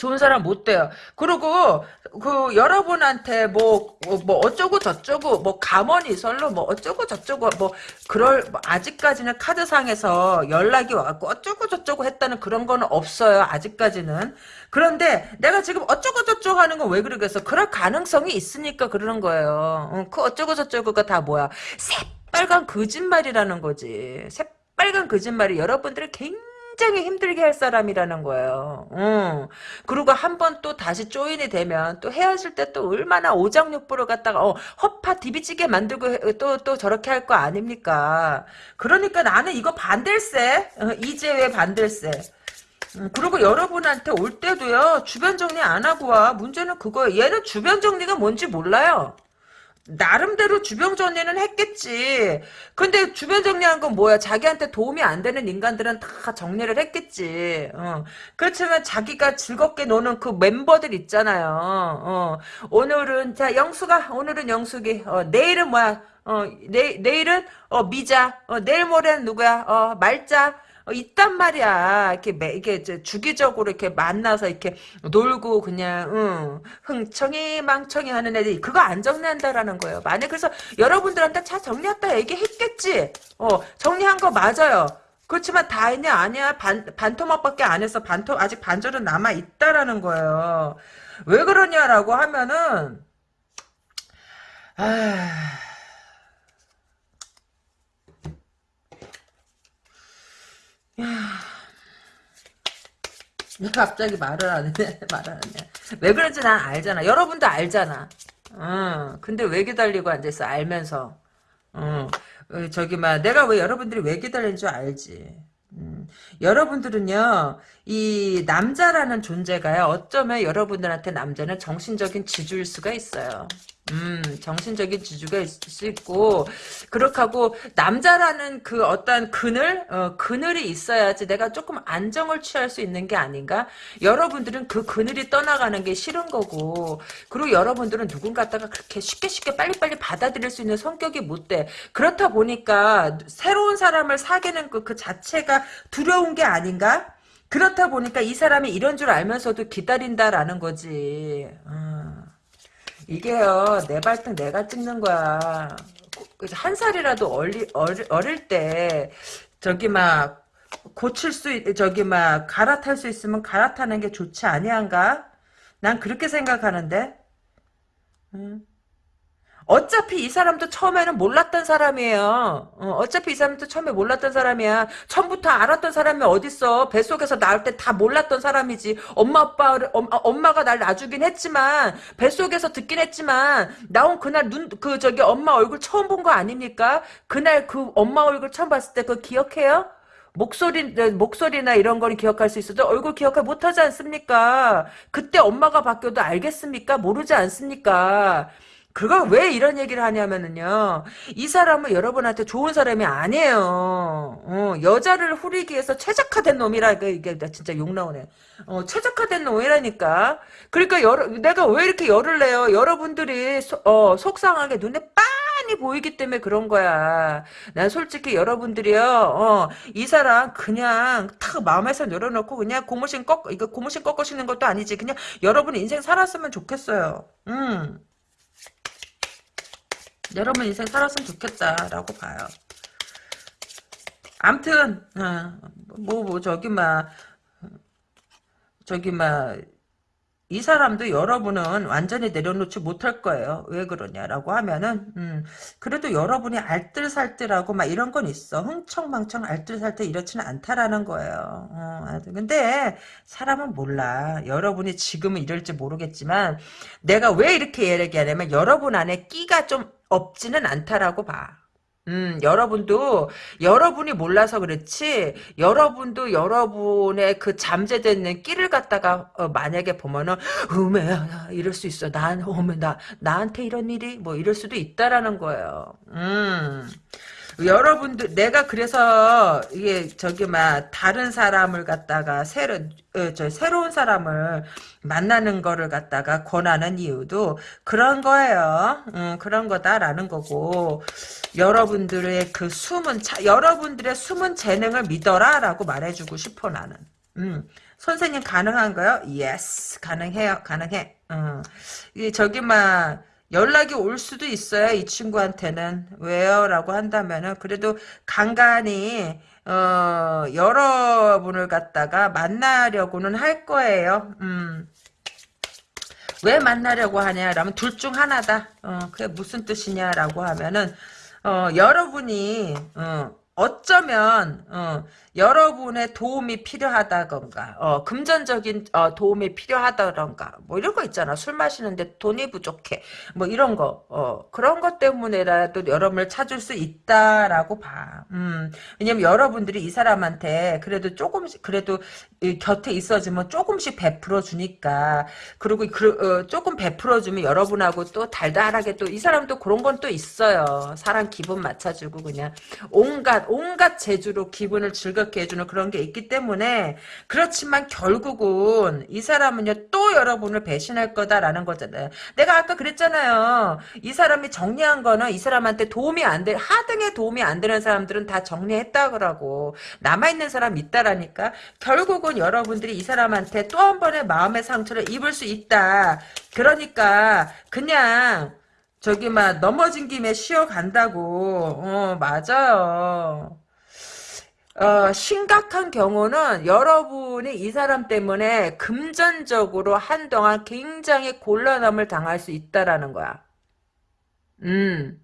좋은 사람 못 돼요. 그리고 그 여러분한테 뭐뭐 어쩌고 저쩌고 뭐 가머니 설로 뭐 어쩌고 저쩌고 뭐 그럴 뭐 아직까지는 카드상에서 연락이 와갖고 어쩌고 저쩌고 했다는 그런 거는 없어요. 아직까지는. 그런데 내가 지금 어쩌고 저쩌고 하는 건 왜 그러겠어? 그럴 가능성이 있으니까 그러는 거예요. 어, 그 어쩌고 저쩌고가 다 뭐야? 새빨간 거짓말이라는 거지. 새빨간 거짓말이 여러분들을 굉장히 굉장히 힘들게 할 사람이라는 거예요. 음. 그리고 한 번 또 다시 조인이 되면 또 헤어질 때 또 얼마나 오장육부를 갖다가 어, 허파 디비찌게 만들고 또또 또 저렇게 할 거 아닙니까? 그러니까 나는 이거 반댈세. 어, 이제 왜 반댈세? 음, 그리고 여러분한테 올 때도요 주변 정리 안 하고 와 문제는 그거예요 얘는 주변 정리가 뭔지 몰라요 나름대로 주변 정리는 했겠지. 근데 주변 정리한 건 뭐야? 자기한테 도움이 안 되는 인간들은 다 정리를 했겠지. 어. 그렇지만 자기가 즐겁게 노는 그 멤버들 있잖아요. 어. 오늘은 자 영수가 오늘은 영숙이 어, 내일은 뭐야? 어, 내, 내일은 어, 미자. 어, 내일 모레는 누구야? 어, 말자. 어, 있단 말이야. 이렇게 매, 이게 주기적으로 이렇게 만나서 이렇게 놀고 그냥 응, 흥청이 망청이 하는 애들이 그거 안 정리한다라는 거예요. 만약 그래서 여러분들한테 차 정리했다 얘기했겠지. 어 정리한 거 맞아요. 그렇지만 다 했냐 아니야 반 반토막밖에 안 했어 반토 아직 반절은 남아 있다라는 거예요. 왜 그러냐라고 하면은 아. 왜 갑자기 말을 안 해? 말을 안 해. 왜 그런지 난 알잖아. 여러분도 알잖아. 어, 근데 왜 기다리고 앉아있어? 알면서. 어, 어 저기, 막, 내가 왜 여러분들이 왜 기다리는 줄 알지. 음, 여러분들은요, 이 남자라는 존재가요. 어쩌면 여러분들한테 남자는 정신적인 지주일 수가 있어요. 음, 정신적인 지주가 있을 수 있고, 그렇게 하고, 남자라는 그 어떤 그늘, 어, 그늘이 있어야지 내가 조금 안정을 취할 수 있는 게 아닌가? 여러분들은 그 그늘이 떠나가는 게 싫은 거고, 그리고 여러분들은 누군가 갖다가 그렇게 쉽게 쉽게 빨리빨리 받아들일 수 있는 성격이 못 돼. 그렇다 보니까, 새로운 사람을 사귀는 그, 그 자체가 두려운 게 아닌가? 그렇다 보니까 이 사람이 이런 줄 알면서도 기다린다라는 거지. 어. 이게요, 내 발등 내가 찍는 거야. 한 살이라도 어리, 어리, 어릴 때, 저기 막, 고칠 수, 있, 저기 막, 갈아탈 수 있으면 갈아타는 게 좋지 아니한가? 난 그렇게 생각하는데? 음. 어차피 이 사람도 처음에는 몰랐던 사람이에요. 어, 차피이 사람도 처음에 몰랐던 사람이야. 처음부터 알았던 사람이 어딨어. 뱃속에서 나올 때 다 몰랐던 사람이지. 엄마 아빠를 엄, 엄마가 날 놔주긴 했지만 뱃속에서 듣긴 했지만 나온 그날 눈 그 저기 엄마 얼굴 처음 본 거 아닙니까? 그날 그 엄마 얼굴 처음 봤을 때 그거 기억해요? 목소리, 목소리나 이런 거는 기억할 수 있어도 얼굴 기억을 못 하지 않습니까? 그때 엄마가 바뀌어도 알겠습니까? 모르지 않습니까? 그걸 왜 이런 얘기를 하냐면은요. 이 사람은 여러분한테 좋은 사람이 아니에요. 어, 여자를 후리기 위해서 최적화된 놈이라 이게 진짜 욕 나오네. 어, 최적화된 놈이라니까. 그러니까 여러, 내가 왜 이렇게 열을 내요? 여러분들이 소, 어, 속상하게 눈에 빤히 보이기 때문에 그런 거야. 난 솔직히 여러분들이요. 어, 이 사람 그냥 탁 마음에서 내려놓고 그냥 고무신 꺾 이거 고무신 꺾으시는 것도 아니지. 그냥 여러분 인생 살았으면 좋겠어요. 음. 여러분 인생 살았으면 좋겠다라고 봐요. 암튼 어, 뭐, 뭐 저기 막 저기 막 이 사람도 여러분은 완전히 내려놓지 못할 거예요. 왜 그러냐라고 하면은 음, 그래도 여러분이 알뜰살뜰하고 막 이런 건 있어. 흥청망청 알뜰살뜰 이렇지는 않다라는 거예요. 어, 근데 사람은 몰라. 여러분이 지금은 이럴지 모르겠지만 내가 왜 이렇게 얘기하냐면 여러분 안에 끼가 좀 없지는 않다라고 봐. 음, 여러분도, 여러분이 몰라서 그렇지, 여러분도 여러분의 그 잠재되는 끼를 갖다가, 어, 만약에 보면은, 음메야, 이럴 수 있어. 난, 어메, 나, 나한테 이런 일이, 뭐, 이럴 수도 있다라는 거예요. 음. 여러분들 내가 그래서 이게 저기 막 다른 사람을 갖다가 새로 어, 저 새로운 사람을 만나는 거를 갖다가 권하는 이유도 그런 거예요. 음, 그런 거다라는 거고 여러분들의 그 숨은 차, 여러분들의 숨은 재능을 믿어라라고 말해주고 싶어 나는. 음. 선생님 가능한가요? yes 가능해요 가능해. 음. 이 저기 막 연락이 올 수도 있어요. 이 친구한테는. 왜요? 라고 한다면은 그래도 간간히 어, 여러분을 갖다가 만나려고는 할 거예요. 음. 왜 만나려고 하냐라면 둘 중 하나다. 어, 그게 무슨 뜻이냐라고 하면은 어, 여러분이 어, 어쩌면 어, 여러분의 도움이 필요하다던가 어, 금전적인 어, 도움이 필요하다던가 뭐 이런 거 있잖아. 술 마시는데 돈이 부족해. 뭐 이런 거. 어, 그런 것 때문에라도 여러분을 찾을 수 있다라고 봐. 음, 왜냐면 여러분들이 이 사람한테 그래도 조금씩 그래도 곁에 있어주면 조금씩 베풀어 주니까. 그리고 그, 어, 조금 베풀어 주면 여러분하고 또 달달하게 또 이 사람도 그런 건 또 있어요. 사람 기분 맞춰주고 그냥 온갖 온갖 재주로 기분을 즐겁 즐겁게 해주는 그런 게 있기 때문에 그렇지만 결국은 이 사람은요 또 여러분을 배신할 거다라는 거잖아요. 내가 아까 그랬잖아요. 이 사람이 정리한 거는 이 사람한테 도움이 안 돼, 하등에 도움이 안 되는 사람들은 다 정리했다 그러고 남아있는 사람 있다라니까 결국은 여러분들이 이 사람한테 또 한 번의 마음의 상처를 입을 수 있다. 그러니까 그냥 저기 막 넘어진 김에 쉬어간다고 어 맞아요 어, 심각한 경우는 여러분이 이 사람 때문에 금전적으로 한동안 굉장히 곤란함을 당할 수 있다라는 거야. 음.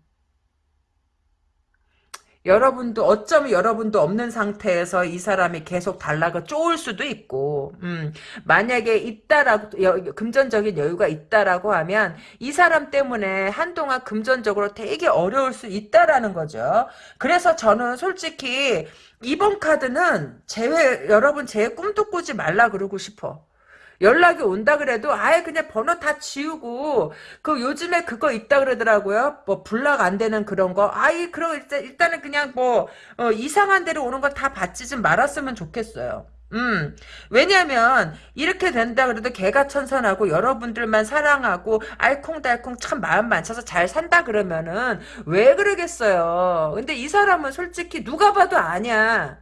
여러분도 어쩌면 여러분도 없는 상태에서 이 사람이 계속 달라고 쪼을 수도 있고 음, 만약에 있다라고 여, 금전적인 여유가 있다라고 하면 이 사람 때문에 한동안 금전적으로 되게 어려울 수 있다라는 거죠. 그래서 저는 솔직히 이번 카드는 제외 여러분 제 꿈도 꾸지 말라 그러고 싶어. 연락이 온다 그래도 아예 그냥 번호 다 지우고 그 요즘에 그거 있다 그러더라고요. 뭐 불락 안 되는 그런 거. 아이 그럼 일단 일단은 그냥 뭐 어, 이상한 데로 오는 거 다 받지 좀 말았으면 좋겠어요. 음, 왜냐면, 이렇게 된다 그래도 개가 천선하고 여러분들만 사랑하고 알콩달콩 참 마음 맞춰서 잘 산다 그러면은 왜 그러겠어요. 근데 이 사람은 솔직히 누가 봐도 아니야.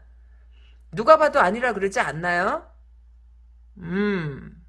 누가 봐도 아니라 그러지 않나요? 음.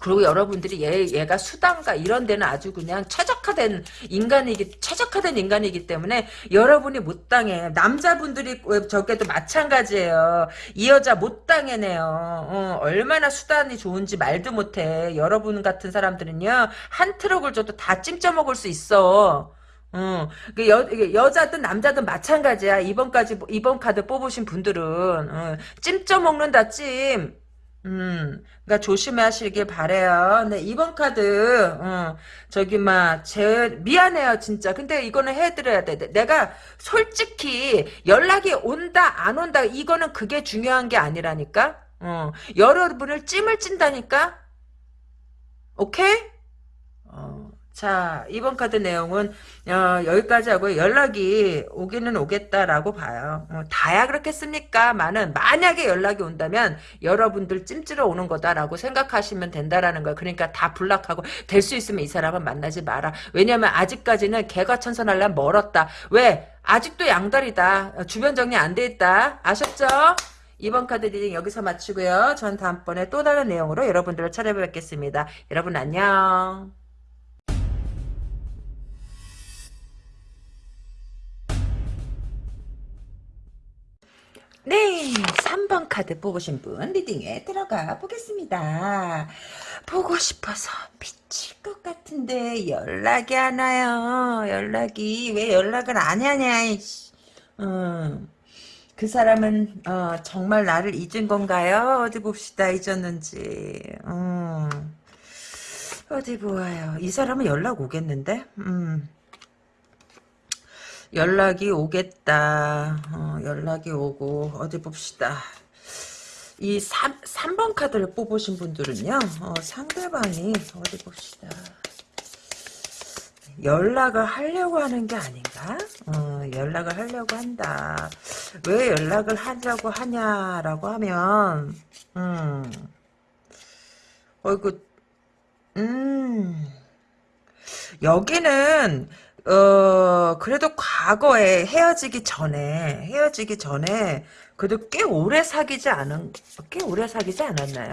그리고 여러분들이 얘, 얘가 수단가 이런 데는 아주 그냥 최적화된 인간이기, 최적화된 인간이기 때문에 여러분이 못 당해. 남자분들이 저게도 마찬가지예요. 이 여자 못 당해내요. 어, 얼마나 수단이 좋은지 말도 못해. 여러분 같은 사람들은요, 한 트럭을 줘도 다 찜쪄 먹을 수 있어. 어, 여, 여자든 남자든 마찬가지야. 이번까지, 이번 카드 뽑으신 분들은, 어, 찜쪄 먹는다, 찜. 음, 그니까 조심하시길 바래요. 네, 이번 카드, 어, 저기, 막, 제, 미안해요, 진짜. 근데 이거는 해드려야 돼. 내가 솔직히 연락이 온다, 안 온다, 이거는 그게 중요한 게 아니라니까? 어, 여러분을 찜을 찐다니까? 오케이? 어. 자, 이번 카드 내용은 어, 여기까지 하고 연락이 오기는 오겠다라고 봐요. 어, 다야 그렇겠습니까? 많은 만약에 연락이 온다면 여러분들 찜질러 오는 거다라고 생각하시면 된다라는 거예요. 그러니까 다 block하고 될 수 있으면 이 사람은 만나지 마라. 왜냐면 아직까지는 개과천선하려면 멀었다. 왜? 아직도 양다리다. 주변 정리 안 돼 있다. 아셨죠? 이번 카드 reading 여기서 마치고요. 전 다음번에 또 다른 내용으로 여러분들을 찾아뵙겠습니다. 여러분 안녕. 네, 3번 카드 뽑으신 분 리딩에 들어가 보겠습니다. 보고 싶어서 미칠 것 같은데 연락이 안 와요. 연락이 왜 연락을 안 하냐. 음, 그 사람은 어, 정말 나를 잊은 건가요? 어디 봅시다 잊었는지. 음, 어디 보아요. 이 사람은 연락 오겠는데? 음. 연락이 오겠다. 어, 연락이 오고 어디 봅시다. 이 3, 3번 카드를 뽑으신 분들은요. 어, 상대방이 어디 봅시다. 연락을 하려고 하는 게 아닌가? 어, 연락을 하려고 한다. 왜 연락을 하려고 하냐라고 하면 음. 어이구 음. 여기는 어, 그래도 과거에 헤어지기 전에, 헤어지기 전에, 그래도 꽤 오래 사귀지 않은, 꽤 오래 사귀지 않았나요?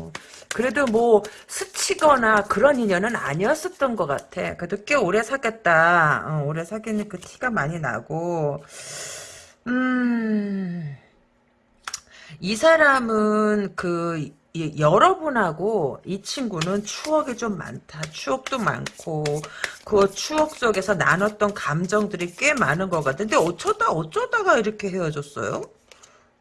어, 그래도 뭐, 스치거나 그런 인연은 아니었었던 것 같아. 그래도 꽤 오래 사귀었다. 어, 오래 사귀는 그 티가 많이 나고, 음, 이 사람은 그, 여러분하고 이 친구는 추억이 좀 많다. 추억도 많고 그 추억 속에서 나눴던 감정들이 꽤 많은 것 같은데 어쩌다 어쩌다가 이렇게 헤어졌어요?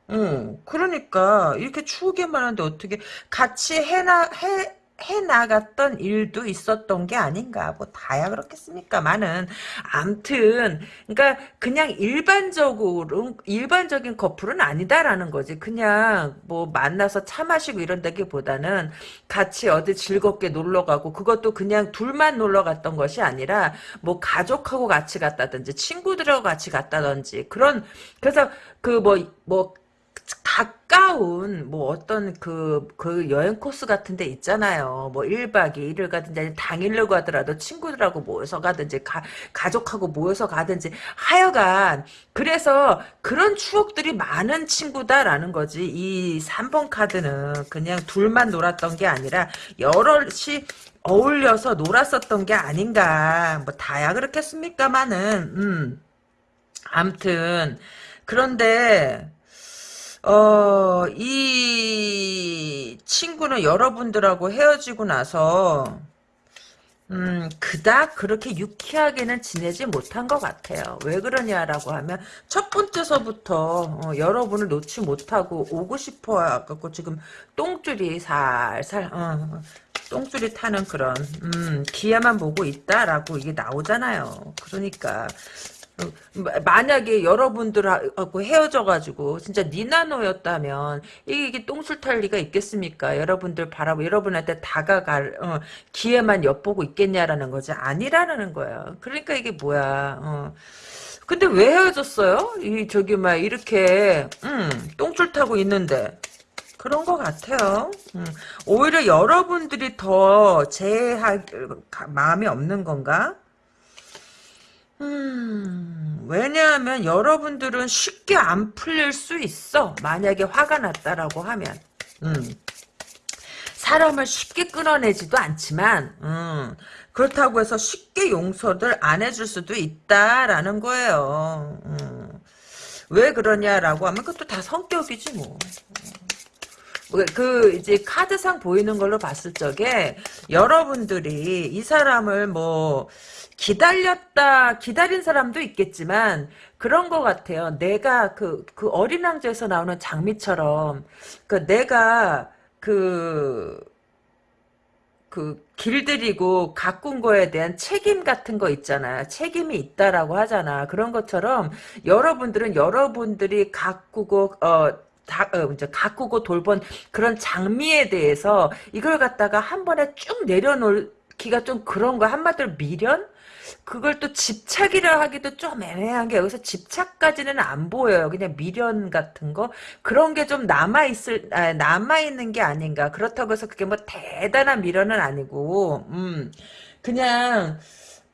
어, 그러니까 이렇게 추억이 많은데 어떻게 같이 해나 해 해나갔던 일도 있었던 게 아닌가. 뭐 다야 그렇겠습니까 많은 암튼 그러니까 그냥 일반적으로 일반적인 커플은 아니다라는 거지. 그냥 뭐 만나서 차 마시고 이런다기보다는 같이 어디 즐겁게 놀러 가고 그것도 그냥 둘만 놀러 갔던 것이 아니라 뭐 가족하고 같이 갔다든지 친구들하고 같이 갔다든지 그런 그래서 그 뭐뭐 뭐 가까운 뭐 어떤 그, 그 여행 코스 같은 데 있잖아요. 뭐 1박 2일을 가든지 당일로 가더라도 친구들하고 모여서 가든지 가, 가족하고 모여서 가든지 하여간 그래서 그런 추억들이 많은 친구다라는 거지. 이 3번 카드는 그냥 둘만 놀았던 게 아니라 여럿이 어울려서 놀았었던 게 아닌가. 뭐 다야 그렇겠습니까만은 음. 암튼 그런데 어, 이 친구는 여러분들하고 헤어지고 나서 음, 그닥 그렇게 유쾌하게는 지내지 못한 것 같아요. 왜 그러냐라고 하면, 첫 번째서부터, 어, 여러분을 놓지 못하고 오고 싶어 갖고 지금 똥줄이 살살, 어, 똥줄이 타는 그런, 음, 기회만 보고 있다라고 이게 나오잖아요. 그러니까, 만약에 여러분들하고 헤어져가지고 진짜 니나노였다면 이게, 이게 똥술 탈 리가 있겠습니까? 여러분들 바라보 여러분한테 다가갈 어, 기회만 엿보고 있겠냐라는 거지 아니라는 거예요. 그러니까 이게 뭐야? 어. 근데 왜 헤어졌어요? 이 저기 막 이렇게 음, 똥줄 타고 있는데 그런 것 같아요. 음, 오히려 여러분들이 더 제할 마음이 없는 건가? 음, 왜냐하면 여러분들은 쉽게 안 풀릴 수 있어. 만약에 화가 났다라고 하면. 음. 사람을 쉽게 끊어내지도 않지만, 음, 그렇다고 해서 쉽게 용서를 안 해줄 수도 있다라는 거예요. 음. 왜 그러냐라고 하면 그것도 다 성격이지 뭐. 그 이제 카드상 보이는 걸로 봤을 적에 여러분들이 이 사람을 뭐 기다렸다 기다린 사람도 있겠지만 그런 것 같아요. 내가 그, 그 어린 왕자에서 나오는 장미처럼 그 내가 그, 그 길들이고 가꾼 거에 대한 책임 같은 거 있잖아요. 책임이 있다라고 하잖아. 그런 것처럼 여러분들은 여러분들이 가꾸고 어 다, 어, 이제 가꾸고 돌본 그런 장미에 대해서 이걸 갖다가 한 번에 쭉 내려놓기가 좀 그런 거 한마디로 미련? 그걸 또 집착이라 하기도 좀 애매한 게 여기서 집착까지는 안 보여요. 그냥 미련 같은 거 그런 게 좀 남아 있을 아, 남아 있는 게 아닌가. 그렇다고 해서 그게 뭐 대단한 미련은 아니고, 음 그냥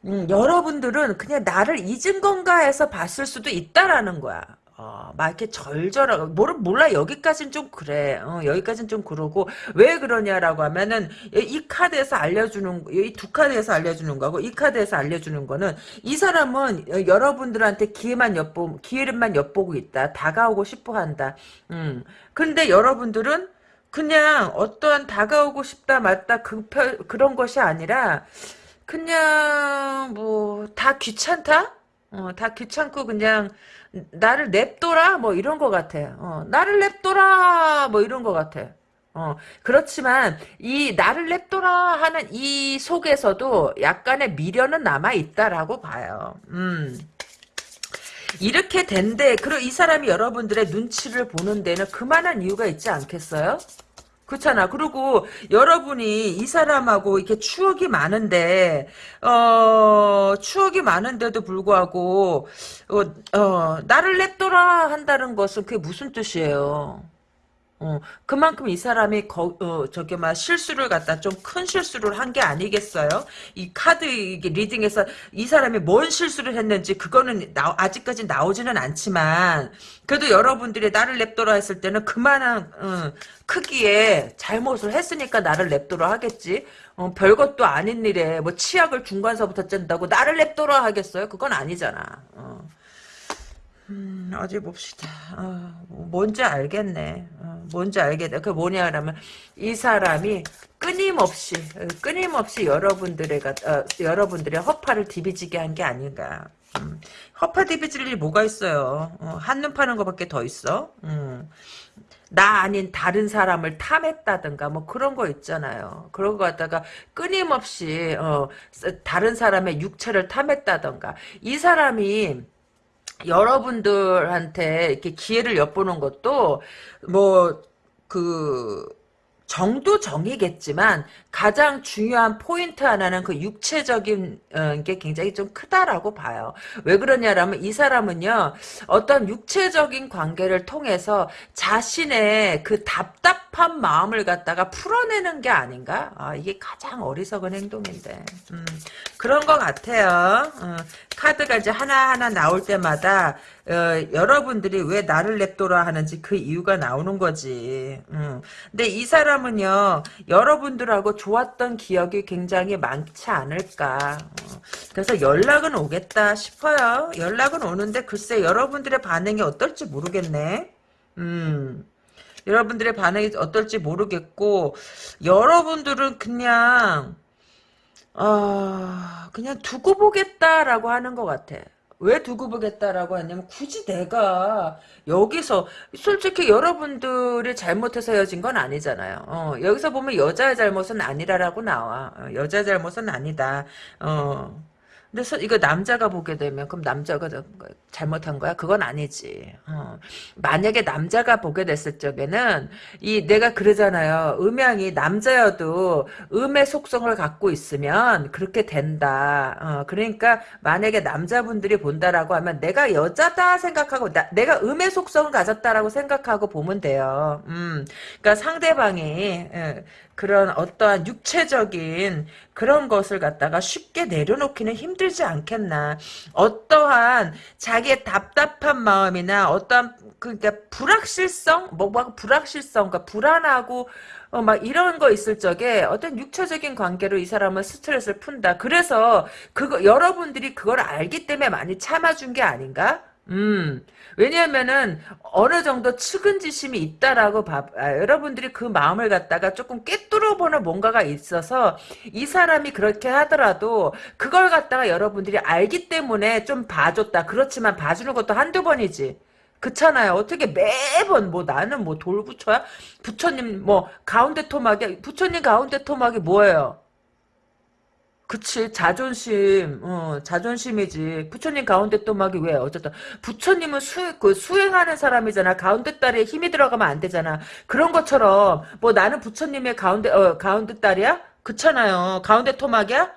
음, 여러분들은 그냥 나를 잊은 건가 해서 봤을 수도 있다라는 거야. 어, 막 이렇게 절절하고 몰라, 몰라. 여기까지는 좀 그래. 어, 여기까지는 좀 그러고 왜 그러냐라고 하면은 이 카드에서 알려주는 이 두 카드에서 알려주는 거고 이 카드에서 알려주는 거는 이 사람은 여러분들한테 기회만 엿보 기회만 엿보고 있다. 다가오고 싶어한다. 음. 근데 여러분들은 그냥 어떠한 다가오고 싶다 맞다 그 그런 것이 아니라 그냥 뭐 다 귀찮다? 어, 다 귀찮고 그냥 나를 냅둬라 뭐 이런 것 같아. 어, 나를 냅둬라 뭐 이런 것 같아. 어, 그렇지만 이 나를 냅둬라 하는 이 속에서도 약간의 미련은 남아 있다라고 봐요. 음. 이렇게 된데 그리고 이 사람이 여러분들의 눈치를 보는 데는 그만한 이유가 있지 않겠어요? 그렇잖아. 그리고 여러분이 이 사람하고 이렇게 추억이 많은데 어 추억이 많은데도 불구하고 어, 어 나를 냅둬라 한다는 것은 그게 무슨 뜻이에요? 어, 그만큼 이 사람이 거, 어, 저기 막 실수를 갖다 좀 큰 실수를 한 게 아니겠어요? 이 카드 리딩에서 이 사람이 뭔 실수를 했는지 그거는 나, 아직까지 나오지는 않지만 그래도 여러분들이 나를 냅둬라 했을 때는 그만한 어, 크기의 잘못을 했으니까 나를 냅둬라 하겠지. 어, 별것도 아닌 일에 뭐 치약을 중간서부터 짠다고 나를 냅둬라 하겠어요? 그건 아니잖아. 어. 음, 어디 봅시다. 어, 뭔지 알겠네. 어, 뭔지 알겠네. 그 뭐냐 하면 이 사람이 끊임없이 끊임없이 여러분들의 어, 여러분들의 허파를 디비지게 한 게 아닌가. 음, 허파 디비질 일이 뭐가 있어요. 어, 한눈 파는 것밖에 더 있어. 음. 나 아닌 다른 사람을 탐했다든가 뭐 그런 거 있잖아요. 그런 거 갖다가 끊임없이 어, 다른 사람의 육체를 탐했다든가 이 사람이 여러분들한테 이렇게 기회를 엿보는 것도 뭐그 정도 정이겠지만 가장 중요한 포인트 하나는 그 육체적인 어, 게 굉장히 좀 크다라고 봐요. 왜 그러냐라면 이 사람은요 어떤 육체적인 관계를 통해서 자신의 그 답답한 마음을 갖다가 풀어내는 게 아닌가? 아, 이게 가장 어리석은 행동인데 음, 그런 것 같아요. 어, 카드가 이제 하나하나 나올 때마다 어, 여러분들이 왜 나를 냅둬라 하는지 그 이유가 나오는 거지. 음. 근데 이 사람 은요, 여러분들하고 좋았던 기억이 굉장히 많지 않을까. 어. 그래서 연락은 오겠다 싶어요. 연락은 오는데 글쎄 여러분들의 반응이 어떨지 모르겠네. 음. 여러분들의 반응이 어떨지 모르겠고, 여러분들은 그냥, 어, 그냥 두고 보겠다라고 하는 것 같아. 왜 두고 보겠다라고 하냐면 굳이 내가 여기서 솔직히 여러분들이 잘못해서 헤어진 건 아니잖아요. 어, 여기서 보면 여자의 잘못은 아니라라고 나와. 어, 여자의 잘못은 아니다. 어. 근데 서, 이거 남자가 보게 되면 그럼 남자가 잘못한 거야? 그건 아니지. 어. 만약에 남자가 보게 됐을 적에는 이 내가 그러잖아요. 음양이 남자여도 음의 속성을 갖고 있으면 그렇게 된다. 어. 그러니까 만약에 남자분들이 본다라고 하면 내가 여자다 생각하고 나, 내가 음의 속성을 가졌다라고 생각하고 보면 돼요. 음. 그러니까 상대방이 예, 그런 어떠한 육체적인 그런 것을 갖다가 쉽게 내려놓기는 힘들지 않겠나. 어떠한 자기의 답답한 마음이나 어떠한 그러니까 불확실성, 뭐, 뭐 불확실성, 그러니까 불안하고 어, 막 이런 거 있을 적에 어떤 육체적인 관계로 이 사람은 스트레스를 푼다. 그래서 그거 여러분들이 그걸 알기 때문에 많이 참아준 게 아닌가? 음. 왜냐하면은 어느 정도 측은지심이 있다라고 봐. 아, 여러분들이 그 마음을 갖다가 조금 꿰뚫어보는 뭔가가 있어서 이 사람이 그렇게 하더라도 그걸 갖다가 여러분들이 알기 때문에 좀 봐줬다. 그렇지만 봐주는 것도 한두 번이지. 그렇잖아요. 어떻게 매번 뭐 나는 뭐 돌부처야? 부처님 뭐 가운데 토막이 부처님 가운데 토막이 뭐예요? 그치. 자존심 어 자존심이지. 부처님 가운데 또막이 왜 어쨌든 부처님은 수, 그 수행하는 사람이잖아. 가운데 딸에 힘이 들어가면 안 되잖아. 그런 것처럼 뭐 나는 부처님의 가운데 어 가운데 딸이야? 그렇잖아요. 가운데 토막이야?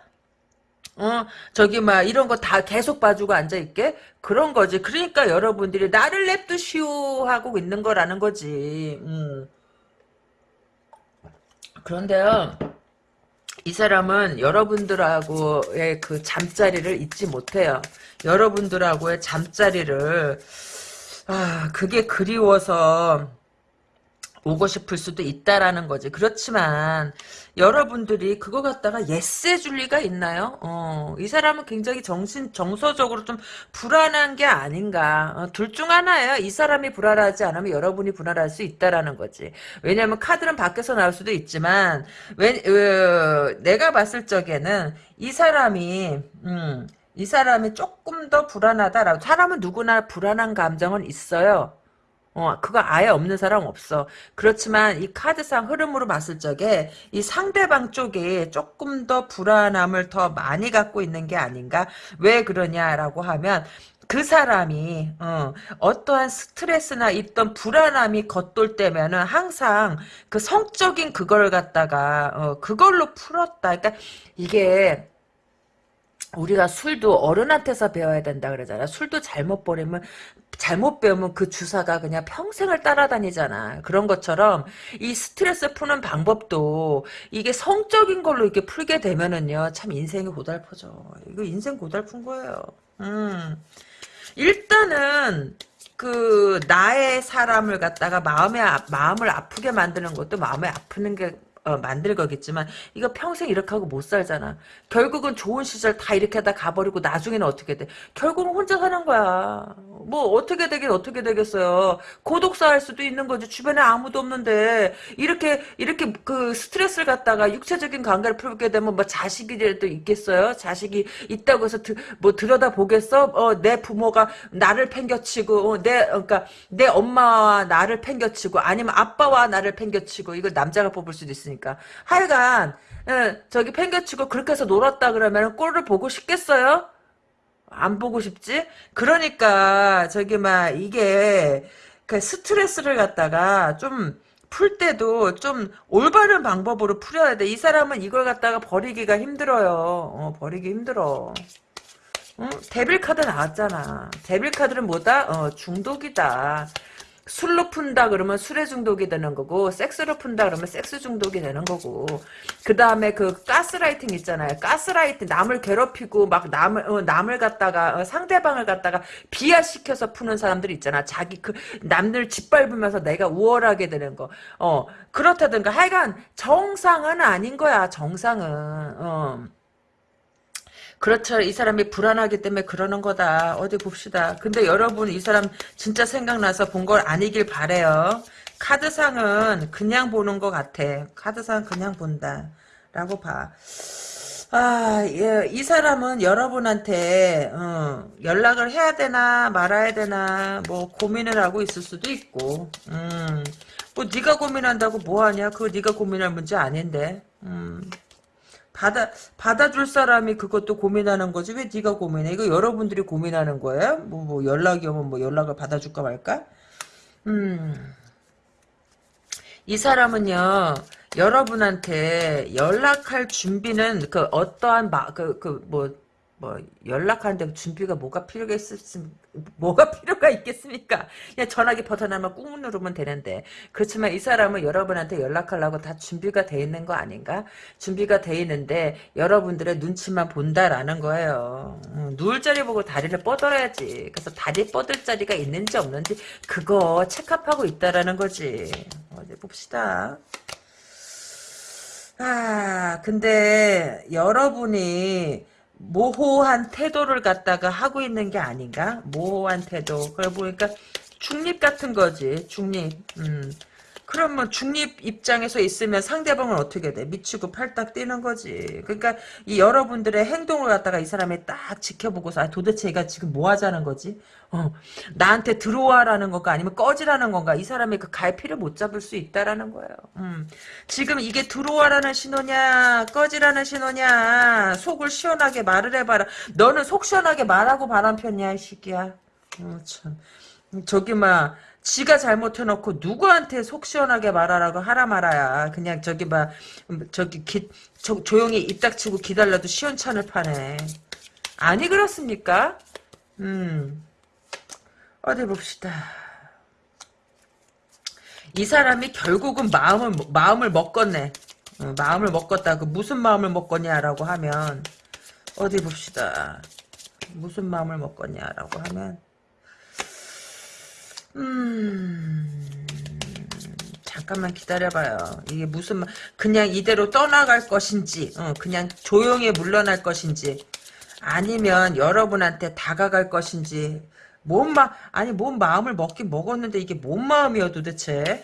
어 저기 막 이런 거 다 계속 봐주고 앉아 있게? 그런 거지. 그러니까 여러분들이 나를 냅두시오 하고 있는 거라는 거지. 음. 그런데요 이 사람은 여러분들하고의 그 잠자리를 잊지 못해요. 여러분들하고의 잠자리를 아 그게 그리워서 오고 싶을 수도 있다라는 거지. 그렇지만 여러분들이 그거 갖다가 yes 해줄 리가 있나요? 어, 이 사람은 굉장히 정신 정서적으로 좀 불안한 게 아닌가. 어, 둘중 하나예요. 이 사람이 불안하지 않으면 여러분이 불안할 수 있다라는 거지. 왜냐하면 카드는 밖에서 나올 수도 있지만 왜, 어, 내가 봤을 적에는 이 사람이 음, 이 사람이 조금 더 불안하다라고 사람은 누구나 불안한 감정은 있어요. 어, 그거 아예 없는 사람 없어. 그렇지만 이 카드상 흐름으로 봤을 적에 이 상대방 쪽에 조금 더 불안함을 더 많이 갖고 있는 게 아닌가? 왜 그러냐라고 하면 그 사람이 어, 어떠한 스트레스나 있던 불안함이 겉돌 때면은 항상 그 성적인 그걸 갖다가 어, 그걸로 풀었다. 그러니까 이게 우리가 술도 어른한테서 배워야 된다 그러잖아. 술도 잘못 버리면 잘못 배우면 그 주사가 그냥 평생을 따라다니잖아. 그런 것처럼 이 스트레스 푸는 방법도 이게 성적인 걸로 이렇게 풀게 되면은요. 참 인생이 고달퍼져. 이거 인생 고달픈 거예요. 음. 일단은 그 나의 사람을 갖다가 마음에 마음을 아프게 만드는 것도 마음에 아프는 게 어, 만들 거겠지만 이거 평생 이렇게 하고 못 살잖아. 결국은 좋은 시절 다 이렇게 하다 가버리고 나중에는 어떻게 돼? 결국은 혼자 사는 거야. 뭐 어떻게 되긴 어떻게 되겠어요. 고독사 할 수도 있는 거지. 주변에 아무도 없는데 이렇게 이렇게 그 스트레스를 갖다가 육체적인 관계를 풀게 되면 뭐 자식이라도 있겠어요? 자식이 있다고 해서 드, 뭐 들여다 보겠어? 어, 내 부모가 나를 팽겨치고 어, 내 그러니까 내 엄마와 나를 팽겨치고 아니면 아빠와 나를 팽겨치고 이걸 남자가 뽑을 수도 있으니까. 있으니까. 하여간 예, 저기 팽겨치고 그렇게 해서 놀았다 그러면 꼴을 보고 싶겠어요? 안 보고 싶지? 그러니까 저기 막 이게 그 스트레스를 갖다가 좀 풀 때도 좀 올바른 방법으로 풀어야 돼. 이 사람은 이걸 갖다가 버리기가 힘들어요. 어, 버리기 힘들어. 응? devil 카드 나왔잖아. devil 카드는 뭐다? 어, 중독이다. 술로 푼다 그러면 술에 중독이 되는 거고 섹스로 푼다 그러면 섹스 중독이 되는 거고. 그 다음에 그 가스라이팅 있잖아요. 가스라이팅 남을 괴롭히고 막 남을 어, 남을 갖다가 어, 상대방을 갖다가 비하시켜서 푸는 사람들이 있잖아. 자기 그 남들 짓밟으면서 내가 우월하게 되는 거어 그렇다든가. 하여간 정상은 아닌 거야 정상은. 어 그렇죠. 이 사람이 불안하기 때문에 그러는 거다. 어디 봅시다. 근데 여러분 이 사람 진짜 생각나서 본 걸 아니길 바래요. 카드상은 그냥 보는 것 같아. 카드상 그냥 본다. 라고 봐. 아, 예, 이 사람은 여러분한테 어, 연락을 해야 되나 말아야 되나 뭐 고민을 하고 있을 수도 있고, 음, 뭐 네가 고민한다고 뭐 하냐? 그거 네가 고민할 문제 아닌데, 음, 받아 받아줄 사람이 그것도 고민하는 거지 왜 네가 고민해? 이거 여러분들이 고민하는 거예요? 뭐, 뭐 연락이 오면 뭐 연락을 받아줄까 말까? 음. 이 사람은요 여러분한테 연락할 준비는 그 어떠한 그그 뭐 뭐 연락하는데 준비가 뭐가 필요가 있을지 뭐가 필요가 있겠습니까? 그냥 전화기 버튼하면 꾹 누르면 되는데 그렇지만 이 사람은 여러분한테 연락하려고 다 준비가 돼 있는 거 아닌가? 준비가 돼 있는데 여러분들의 눈치만 본다라는 거예요. 음, 누울 자리 보고 다리를 뻗어야지. 그래서 다리 뻗을 자리가 있는지 없는지 그거 체크하고 있다라는 거지. 어디 봅시다. 아, 근데 여러분이 모호한 태도를 갖다가 하고 있는 게 아닌가? 모호한 태도. 그래 보니까 중립 같은 거지. 중립. 음. 그러면 중립 입장에서 있으면 상대방은 어떻게 돼? 미치고 팔딱 뛰는 거지. 그러니까 이 여러분들의 행동을 갖다가 이 사람이 딱 지켜보고서 아, 도대체 얘가 지금 뭐 하자는 거지? 어, 나한테 들어와라는 건가 아니면 꺼지라는 건가? 이 사람이 그 갈피를 못 잡을 수 있다라는 거예요. 음. 지금 이게 들어와라는 신호냐 꺼지라는 신호냐 속을 시원하게 말을 해봐라. 너는 속 시원하게 말하고 바람 폈냐 이 시기야. 어, 참. 저기 막 지가 잘못해놓고 누구한테 속 시원하게 말하라고 하라 말아야 그냥 저기 막 저기 기, 저, 조용히 입 닥치고 기다려도 시원찮을 판에 아니 그렇습니까? 음 어디 봅시다. 이 사람이 결국은 마음을 마음을 먹었네. 어, 마음을 먹었다. 그 무슨 마음을 먹었냐라고 하면 어디 봅시다. 무슨 마음을 먹었냐라고 하면 음, 잠깐만 기다려봐요. 이게 무슨, 그냥 이대로 떠나갈 것인지, 어, 그냥 조용히 물러날 것인지, 아니면 여러분한테 다가갈 것인지, 뭔 마, 아니, 뭔 마음을 먹긴 먹었는데 이게 뭔 마음이야 도대체?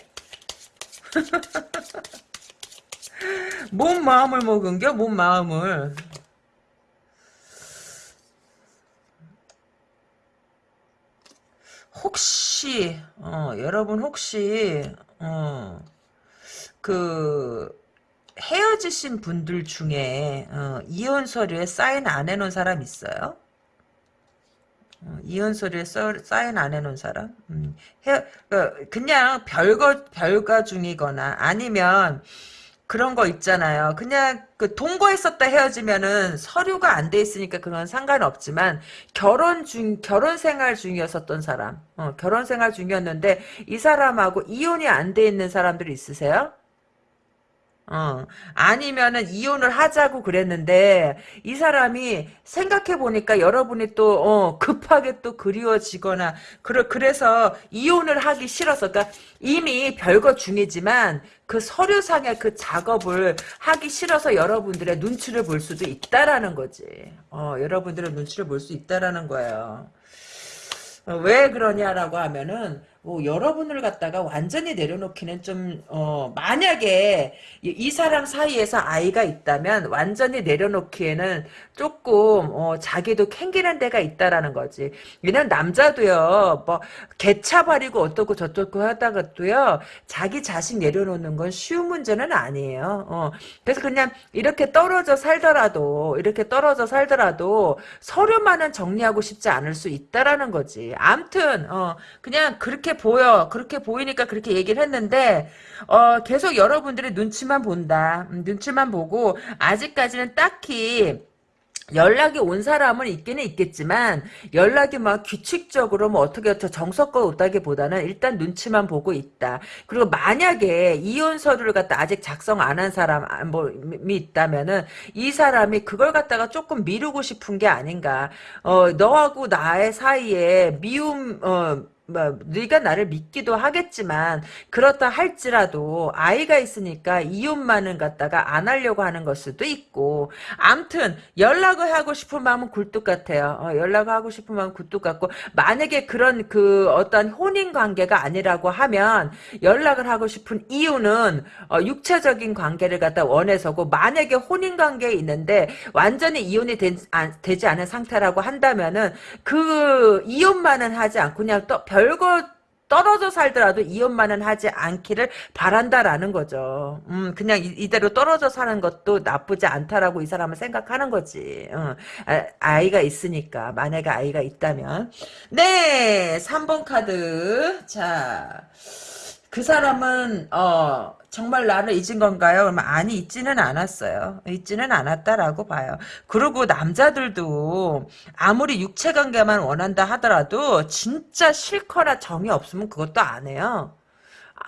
뭔 마음을 먹은겨? 뭔 마음을? 혹시 어, 여러분 혹시 어, 그 헤어지신 분들 중에 어, 이혼 서류에 사인 안 해놓은 사람 있어요? 어, 이혼 서류에 써, 사인 안 해놓은 사람? 음, 헤, 어, 그냥 별거 별거 중이거나 아니면 그런 거 있잖아요. 그냥 그 동거했었다 헤어지면은 서류가 안 돼 있으니까 그건 상관없지만 결혼 중 결혼 생활 중이었었던 사람, 어, 결혼 생활 중이었는데 이 사람하고 이혼이 안 돼 있는 사람들이 있으세요? 어, 아니면은 이혼을 하자고 그랬는데 이 사람이 생각해 보니까 여러분이 또 어, 급하게 또 그리워지거나 그래 그래서 이혼을 하기 싫어서 그러니까 이미 별거 중이지만 그 서류상의 그 작업을 하기 싫어서 여러분들의 눈치를 볼 수도 있다라는 거지. 어, 여러분들의 눈치를 볼 수 있다라는 거예요. 어, 왜 그러냐라고 하면은 뭐 여러분을 갖다가 완전히 내려놓기는 좀 어, 만약에 이, 이, 사람 사이에서 아이가 있다면 완전히 내려놓기에는 조금 어, 자기도 캥기는 데가 있다라는 거지. 왜냐면 남자도요 뭐 개차 버리고 어떻고 저떻고 하다가도요 자기 자식 내려놓는 건 쉬운 문제는 아니에요. 어, 그래서 그냥 이렇게 떨어져 살더라도 이렇게 떨어져 살더라도 서류만은 정리하고 싶지 않을 수 있다라는 거지. 암튼 어, 그냥 그렇게 그렇게 보여. 그렇게 보이니까 그렇게 얘기를 했는데 어, 계속 여러분들의 눈치만 본다. 음, 눈치만 보고 아직까지는 딱히 연락이 온 사람은 있기는 있겠지만 연락이 막 규칙적으로 뭐 어떻게 어떻게 정석껏 오다기보다는 일단 눈치만 보고 있다. 그리고 만약에 이혼 서류를 갖다 아직 작성 안 한 사람이 아, 뭐 있다면은 이 사람이 그걸 갖다가 조금 미루고 싶은 게 아닌가. 어 너하고 나의 사이에 미움 어 뭐 네가 나를 믿기도 하겠지만 그렇다 할지라도 아이가 있으니까 이웃만은 갖다가 안 하려고 하는 걸 수도 있고 암튼 연락을 하고 싶은 마음은 굴뚝 같아요. 어, 연락을 하고 싶은 마음은 굴뚝 같고 만약에 그런 그 어떤 혼인 관계가 아니라고 하면 연락을 하고 싶은 이유는 어, 육체적인 관계를 갖다 원해서고 만약에 혼인 관계에 있는데 완전히 이혼이 된, 아, 되지 않은 상태라고 한다면은 그 이혼만은 하지 않고 그냥 또 별거 떨어져 살더라도 이혼만은 하지 않기를 바란다라는 거죠. 음, 그냥 이, 대로 떨어져 사는 것도 나쁘지 않다라고 이 사람은 생각하는 거지. 어, 아, 이가 있으니까. 만약에 아이가 있다면. 네, 3번 카드. 자, 그 사람은, 어, 정말 나를 잊은 건가요? 그러면 아니 잊지는 않았어요. 잊지는 않았다라고 봐요. 그리고 남자들도 아무리 육체관계만 원한다 하더라도 진짜 싫거나 정이 없으면 그것도 안 해요.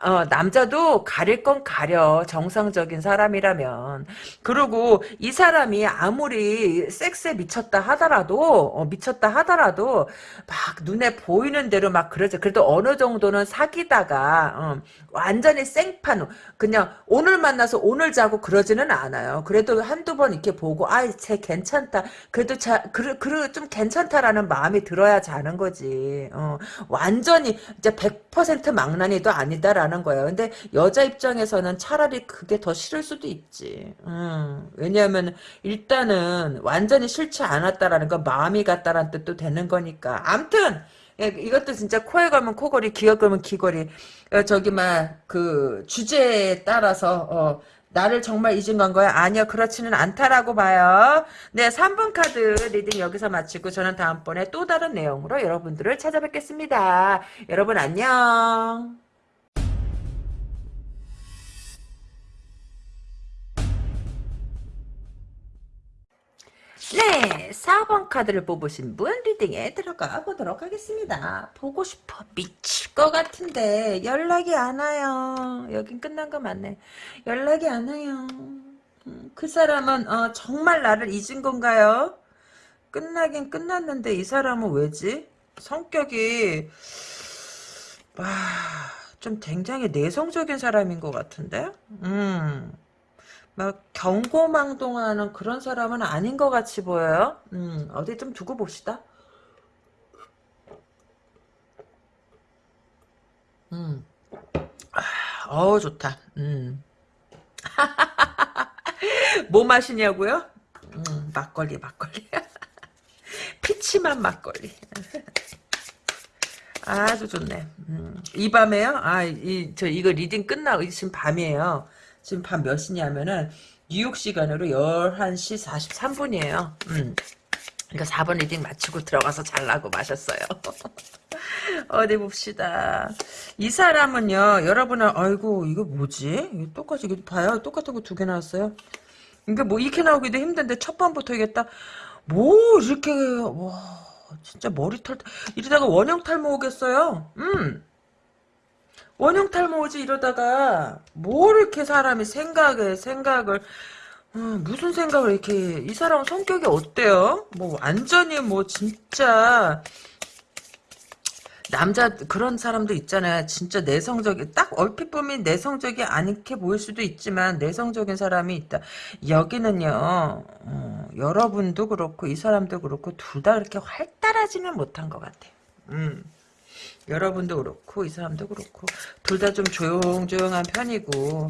어, 남자도 가릴 건 가려. 정상적인 사람이라면. 그리고 이 사람이 아무리 섹스에 미쳤다 하더라도 어, 미쳤다 하더라도 막 눈에 보이는 대로 막 그러죠. 그래도 어느 정도는 사귀다가 어, 완전히 생판 그냥 오늘 만나서 오늘 자고 그러지는 않아요. 그래도 한두 번 이렇게 보고 아이 쟤 괜찮다. 그래도 자 그래 그래 좀 괜찮다라는 마음이 들어야 자는 거지. 어, 완전히 이제 100% 망나니도 아니다라 는 가는 거예요. 근데 여자 입장에서는 차라리 그게 더 싫을 수도 있지. 음, 왜냐하면 일단은 완전히 싫지 않았다라는 건 마음이 같다라는 뜻도 되는 거니까. 암튼 예, 이것도 진짜 코에 걸면 코걸이, 귀에 걸면 귀걸이. 어, 저기 막 그 주제에 따라서 어, 나를 정말 잊은 건가요? 아니요. 그렇지는 않다라고 봐요. 네, 3번 카드 reading 여기서 마치고 저는 다음번에 또 다른 내용으로 여러분들을 찾아뵙겠습니다. 여러분 안녕. 네, 4번 카드를 뽑으신 분 reading에 들어가 보도록 하겠습니다. 보고 싶어 미칠 것 같은데 연락이 안 와요. 여긴 끝난 거 맞네. 연락이 안 와요. 음, 그 사람은 어, 정말 나를 잊은 건가요? 끝나긴 끝났는데 이 사람은 왜지? 성격이 아, 좀 굉장히 내성적인 사람인 것 같은데? 음. 막 경고망동하는 그런 사람은 아닌 것 같이 보여요. 음, 어디 좀 두고 봅시다. 음, 아, 어우 좋다. 음. 뭐 마시냐고요? 음, 막걸리 막걸리. peach맛 막걸리. 아주 좋네. 음, 이 밤에요? 아, 이, 저, 이거 reading 끝나고, 지금 밤이에요. 지금 밤 몇 시냐면은 뉴욕 시간으로 11시 43분이에요. 음. 그러니까 4번 reading 마치고 들어가서 잘라고 마셨어요. 어디 봅시다. 이 사람은요, 여러분은, 아이고, 이거 뭐지? 똑같이, 이거 봐요. 똑같은 거 두 개 나왔어요. 그러니까 뭐, 이렇게 나오기도 힘든데, 첫 번부터 이겠다. 뭐, 이렇게, 와, 진짜 머리털, 이러다가 원형 탈모 오겠어요. 음. 원형 탈모지 이러다가 뭘 이렇게 사람이 생각을 생각을 어, 무슨 생각을 이렇게 이 사람 성격이 어때요? 뭐 완전히 뭐 진짜 남자 그런 사람도 있잖아요. 진짜 내성적인 딱 얼핏 보면 내성적이 않게 보일 수도 있지만 내성적인 사람이 있다. 여기는요. 어, 여러분도 그렇고 이 사람도 그렇고 둘 다 그렇게 활달하지는 못한 것 같아요. 음. 여러분도 그렇고 이 사람도 그렇고 둘 다 좀 조용조용한 편이고.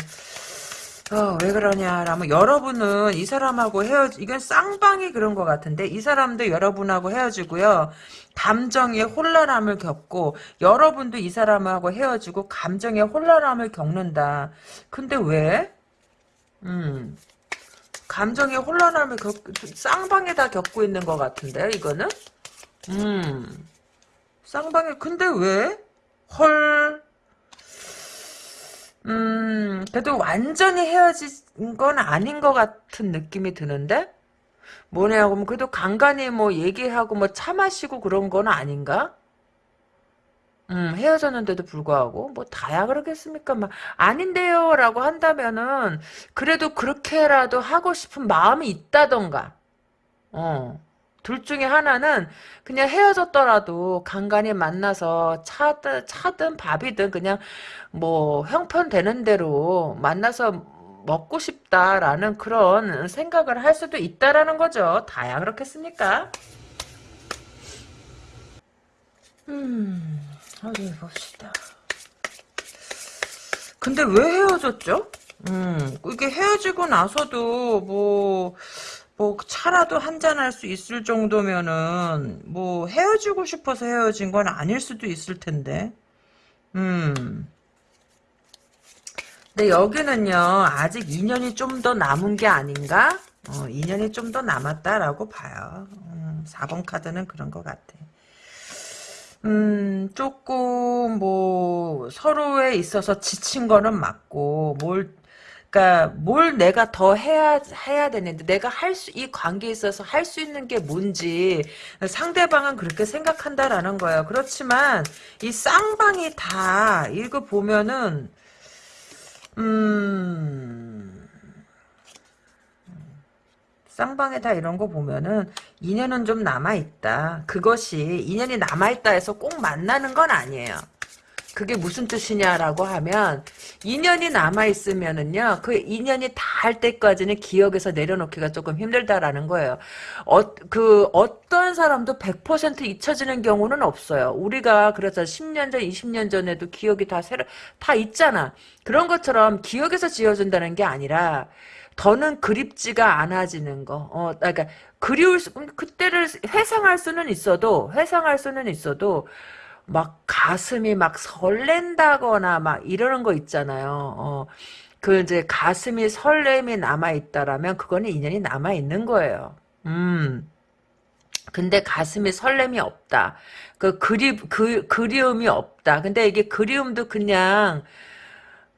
어, 왜 그러냐라면 여러분은 이 사람하고 헤어지 이건 쌍방이 그런 것 같은데 이 사람도 여러분하고 헤어지고요. 감정의 혼란함을 겪고 여러분도 이 사람하고 헤어지고 감정의 혼란함을 겪는다. 근데 왜? 음. 감정의 혼란함을 겪 쌍방에 다 겪고 있는 것 같은데 이거는? 음 쌍방에 근데 왜? 헐. 음, 그래도 완전히 헤어진 건 아닌 것 같은 느낌이 드는데? 뭐냐고, 면 그래도 간간히 뭐 얘기하고 뭐 차 마시고 그런 건 아닌가? 음, 헤어졌는데도 불구하고, 뭐, 다야 그러겠습니까? 막, 아닌데요, 라고 한다면은, 그래도 그렇게라도 하고 싶은 마음이 있다던가, 어, 둘 중에 하나는 그냥 헤어졌더라도 간간히 만나서 차든 차든 밥이든 그냥 뭐 형편되는 대로 만나서 먹고 싶다라는 그런 생각을 할 수도 있다라는 거죠. 다야 그렇겠습니까? 음, 어디 봅시다. 근데 왜 헤어졌죠? 음, 이게 헤어지고 나서도 뭐, 뭐 차라도 한잔 할 수 있을 정도면은 뭐 헤어지고 싶어서 헤어진 건 아닐 수도 있을 텐데. 음. 근데 여기는요, 아직 2년이 좀 더 남은 게 아닌가? 어, 2년이 좀 더 남았다라고 봐요. 음, 4번 카드는 그런 것 같아. 음, 조금, 뭐, 서로에 있어서 지친 거는 맞고, 뭘, 그니까, 뭘 내가 더 해야, 해야 되는데, 내가 할 수, 이 관계에 있어서 할 수 있는 게 뭔지, 상대방은 그렇게 생각한다라는 거예요. 그렇지만, 이 쌍방이 다, 이거 보면은, 음, 쌍방에 다 이런 거 보면은 인연은 좀 남아 있다. 그것이 인연이 남아 있다 해서 꼭 만나는 건 아니에요. 그게 무슨 뜻이냐라고 하면 인연이 남아 있으면은요 그 인연이 다 할 때까지는 기억에서 내려놓기가 조금 힘들다라는 거예요. 어, 그 어떤 사람도 100% 잊혀지는 경우는 없어요. 우리가 그래서 10년 전 20년 전에도 기억이 다 새로 다 있잖아. 그런 것처럼 기억에서 지워진다는 게 아니라 더는 그립지가 않아지는 거. 어, 그러니까 그리울 수, 그때를 회상할 수는 있어도 회상할 수는 있어도 막 가슴이 막 설렌다거나 막 이러는 거 있잖아요. 어, 그 이제 가슴이 설렘이 남아 있다라면 그거는 인연이 남아 있는 거예요. 음. 근데 가슴이 설렘이 없다. 그 그리, 그, 그리움이 없다. 근데 이게 그리움도 그냥,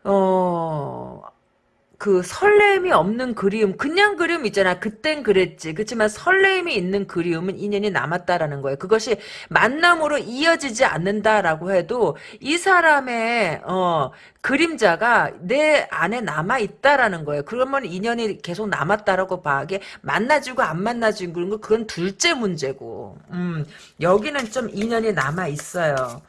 어, 그 설렘이 없는 그리움 그냥 그리움 있잖아. 그땐 그랬지. 그렇지만 설렘이 있는 그리움은 인연이 남았다라는 거예요. 그것이 만남으로 이어지지 않는다라고 해도 이 사람의 어 그림자가 내 안에 남아 있다라는 거예요. 그러면 인연이 계속 남았다라고 봐게 만나지고 안 만나지고 그런 거 그건 둘째 문제고. 음 여기는 좀 인연이 남아 있어요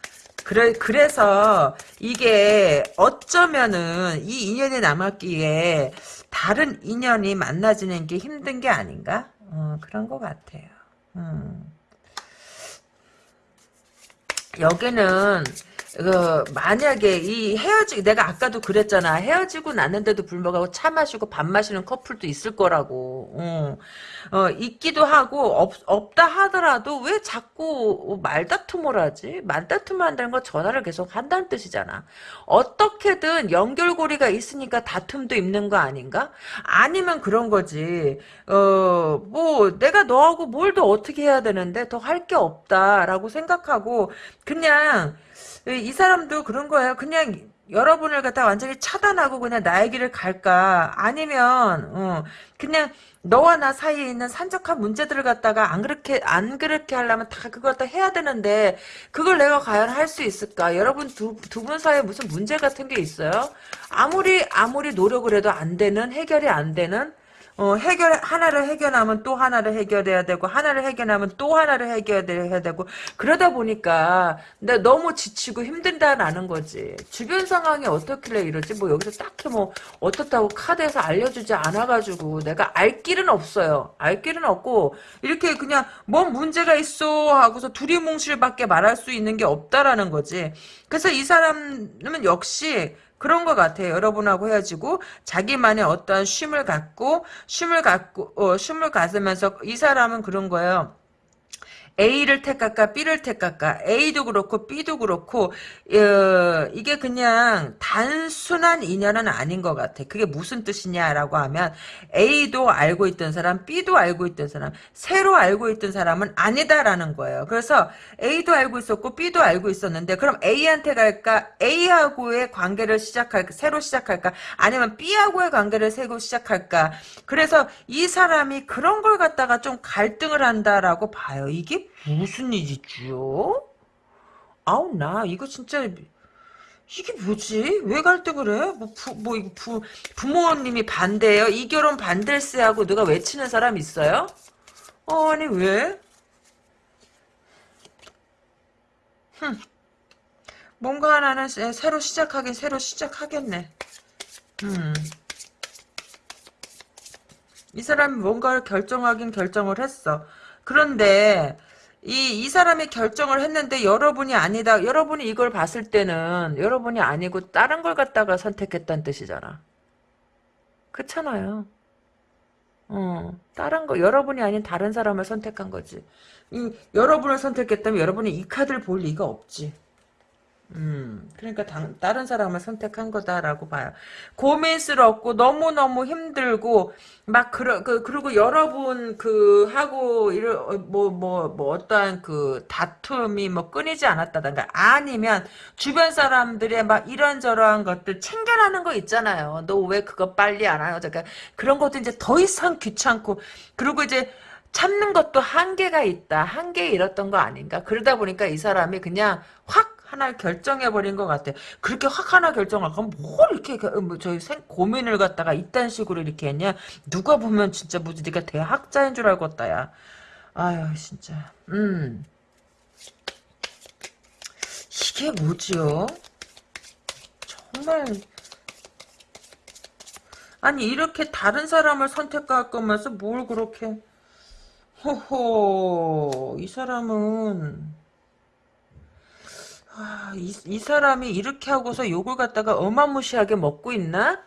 그래, 그래서 이게 어쩌면은 이 인연이 남았기에 다른 인연이 만나지는 게 힘든 게 아닌가? 어, 그런 것 같아요. 음. 여기는 그 만약에 이 헤어지 내가 아까도 그랬잖아. 헤어지고 났는데도 불구하고 차 마시고 밥 마시는 커플도 있을 거라고. 어, 어 있기도 하고 없, 없다 하더라도 왜 자꾸 말다툼을 하지? 말다툼을 한다는 건 전화를 계속 한다는 뜻이잖아. 어떻게든 연결고리가 있으니까 다툼도 있는 거 아닌가? 아니면 그런 거지. 어 뭐 내가 너하고 뭘 더 어떻게 해야 되는데? 더 할 게 없다라고 생각하고 그냥 이 사람도 그런 거예요. 그냥 여러분을 갖다 완전히 차단하고 그냥 나의 길을 갈까 아니면 어, 그냥 너와 나 사이에 있는 산적한 문제들을 갖다가 안 그렇게 안 그렇게 하려면 다 그걸 다 해야 되는데 그걸 내가 과연 할 수 있을까? 여러분 두 두 분 사이에 무슨 문제 같은 게 있어요? 아무리 아무리 노력을 해도 안 되는 해결이 안 되는 어, 해결, 하나를 해결하면 또 하나를 해결해야 되고, 하나를 해결하면 또 하나를 해결해야 되고, 그러다 보니까, 나 너무 지치고 힘든다라는 거지. 주변 상황이 어떻길래 이러지? 뭐 여기서 딱히 뭐, 어떻다고 카드에서 알려주지 않아가지고, 내가 알 길은 없어요. 알 길은 없고, 이렇게 그냥, 뭔 문제가 있어? 하고서 두리뭉실밖에 말할 수 있는 게 없다라는 거지. 그래서 이 사람은 역시, 그런 것 같아요. 여러분하고 헤어지고 자기만의 어떠한 쉼을 갖고 쉼을 갖고 어, 쉼을 가지면서 이 사람은 그런 거예요. A를 택할까 B를 택할까 A도 그렇고 B도 그렇고 어, 이게 그냥 단순한 인연은 아닌 것 같아. 그게 무슨 뜻이냐라고 하면 A도 알고 있던 사람 B도 알고 있던 사람 새로 알고 있던 사람은 아니다라는 거예요. 그래서 A도 알고 있었고 B도 알고 있었는데 그럼 A한테 갈까 A하고의 관계를 시작할까 새로 시작할까 아니면 B하고의 관계를 새로 시작할까 그래서 이 사람이 그런 걸 갖다가 좀 갈등을 한다라고 봐요. 이게 무슨 일이지요? 아우 나 이거 진짜 이게 뭐지? 왜 갈등 그래? 뭐, 부, 뭐 이거 부, 부모님이 반대예요? 이 결혼 반댈세 하고 누가 외치는 사람 있어요? 어, 아니 왜? 흠. 뭔가 하나는 새로 시작하긴 새로 시작하겠네. 음. 이 사람이 뭔가를 결정하긴 결정을 했어. 그런데 이, 이 사람이 결정을 했는데 여러분이 아니다. 여러분이 이걸 봤을 때는 여러분이 아니고 다른 걸 갖다가 선택했다는 뜻이잖아. 그렇잖아요. 어, 다른 거, 여러분이 아닌 다른 사람을 선택한 거지. 이, 여러분을 선택했다면 여러분이 이 카드를 볼 리가 없지. 음, 그러니까 당, 다른 사람을 선택한 거다라고 봐요. 고민스럽고 너무너무 힘들고 막 그러 그 그리고 여러분 그 하고 이런 뭐뭐 뭐 어떠한 그 다툼이 뭐 끊이지 않았다던가 아니면 주변 사람들의 막 이런저런 것들 챙겨나는 거 있잖아요. 너 왜 그거 빨리 안 하냐? 그러니까 그런 것도 이제 더 이상 귀찮고 그리고 이제 참는 것도 한계가 있다. 한계에 이뤘던 거 아닌가? 그러다 보니까 이 사람이 그냥 확 하나 결정해버린 것 같아. 그렇게 확 하나 결정을 그럼 뭘 이렇게 그, 뭐 저희 생, 고민을 갖다가 이딴 식으로 이렇게 했냐? 누가 보면 진짜 뭐지 네가 대학자인 줄 알겠다 야. 아유 진짜. 음. 이게 뭐지요? 정말 아니 이렇게 다른 사람을 선택할 거면서 뭘 그렇게 호호 이 사람은 아, 이, 이 사람이 이렇게 하고서 욕을 갖다가 어마무시하게 먹고 있나?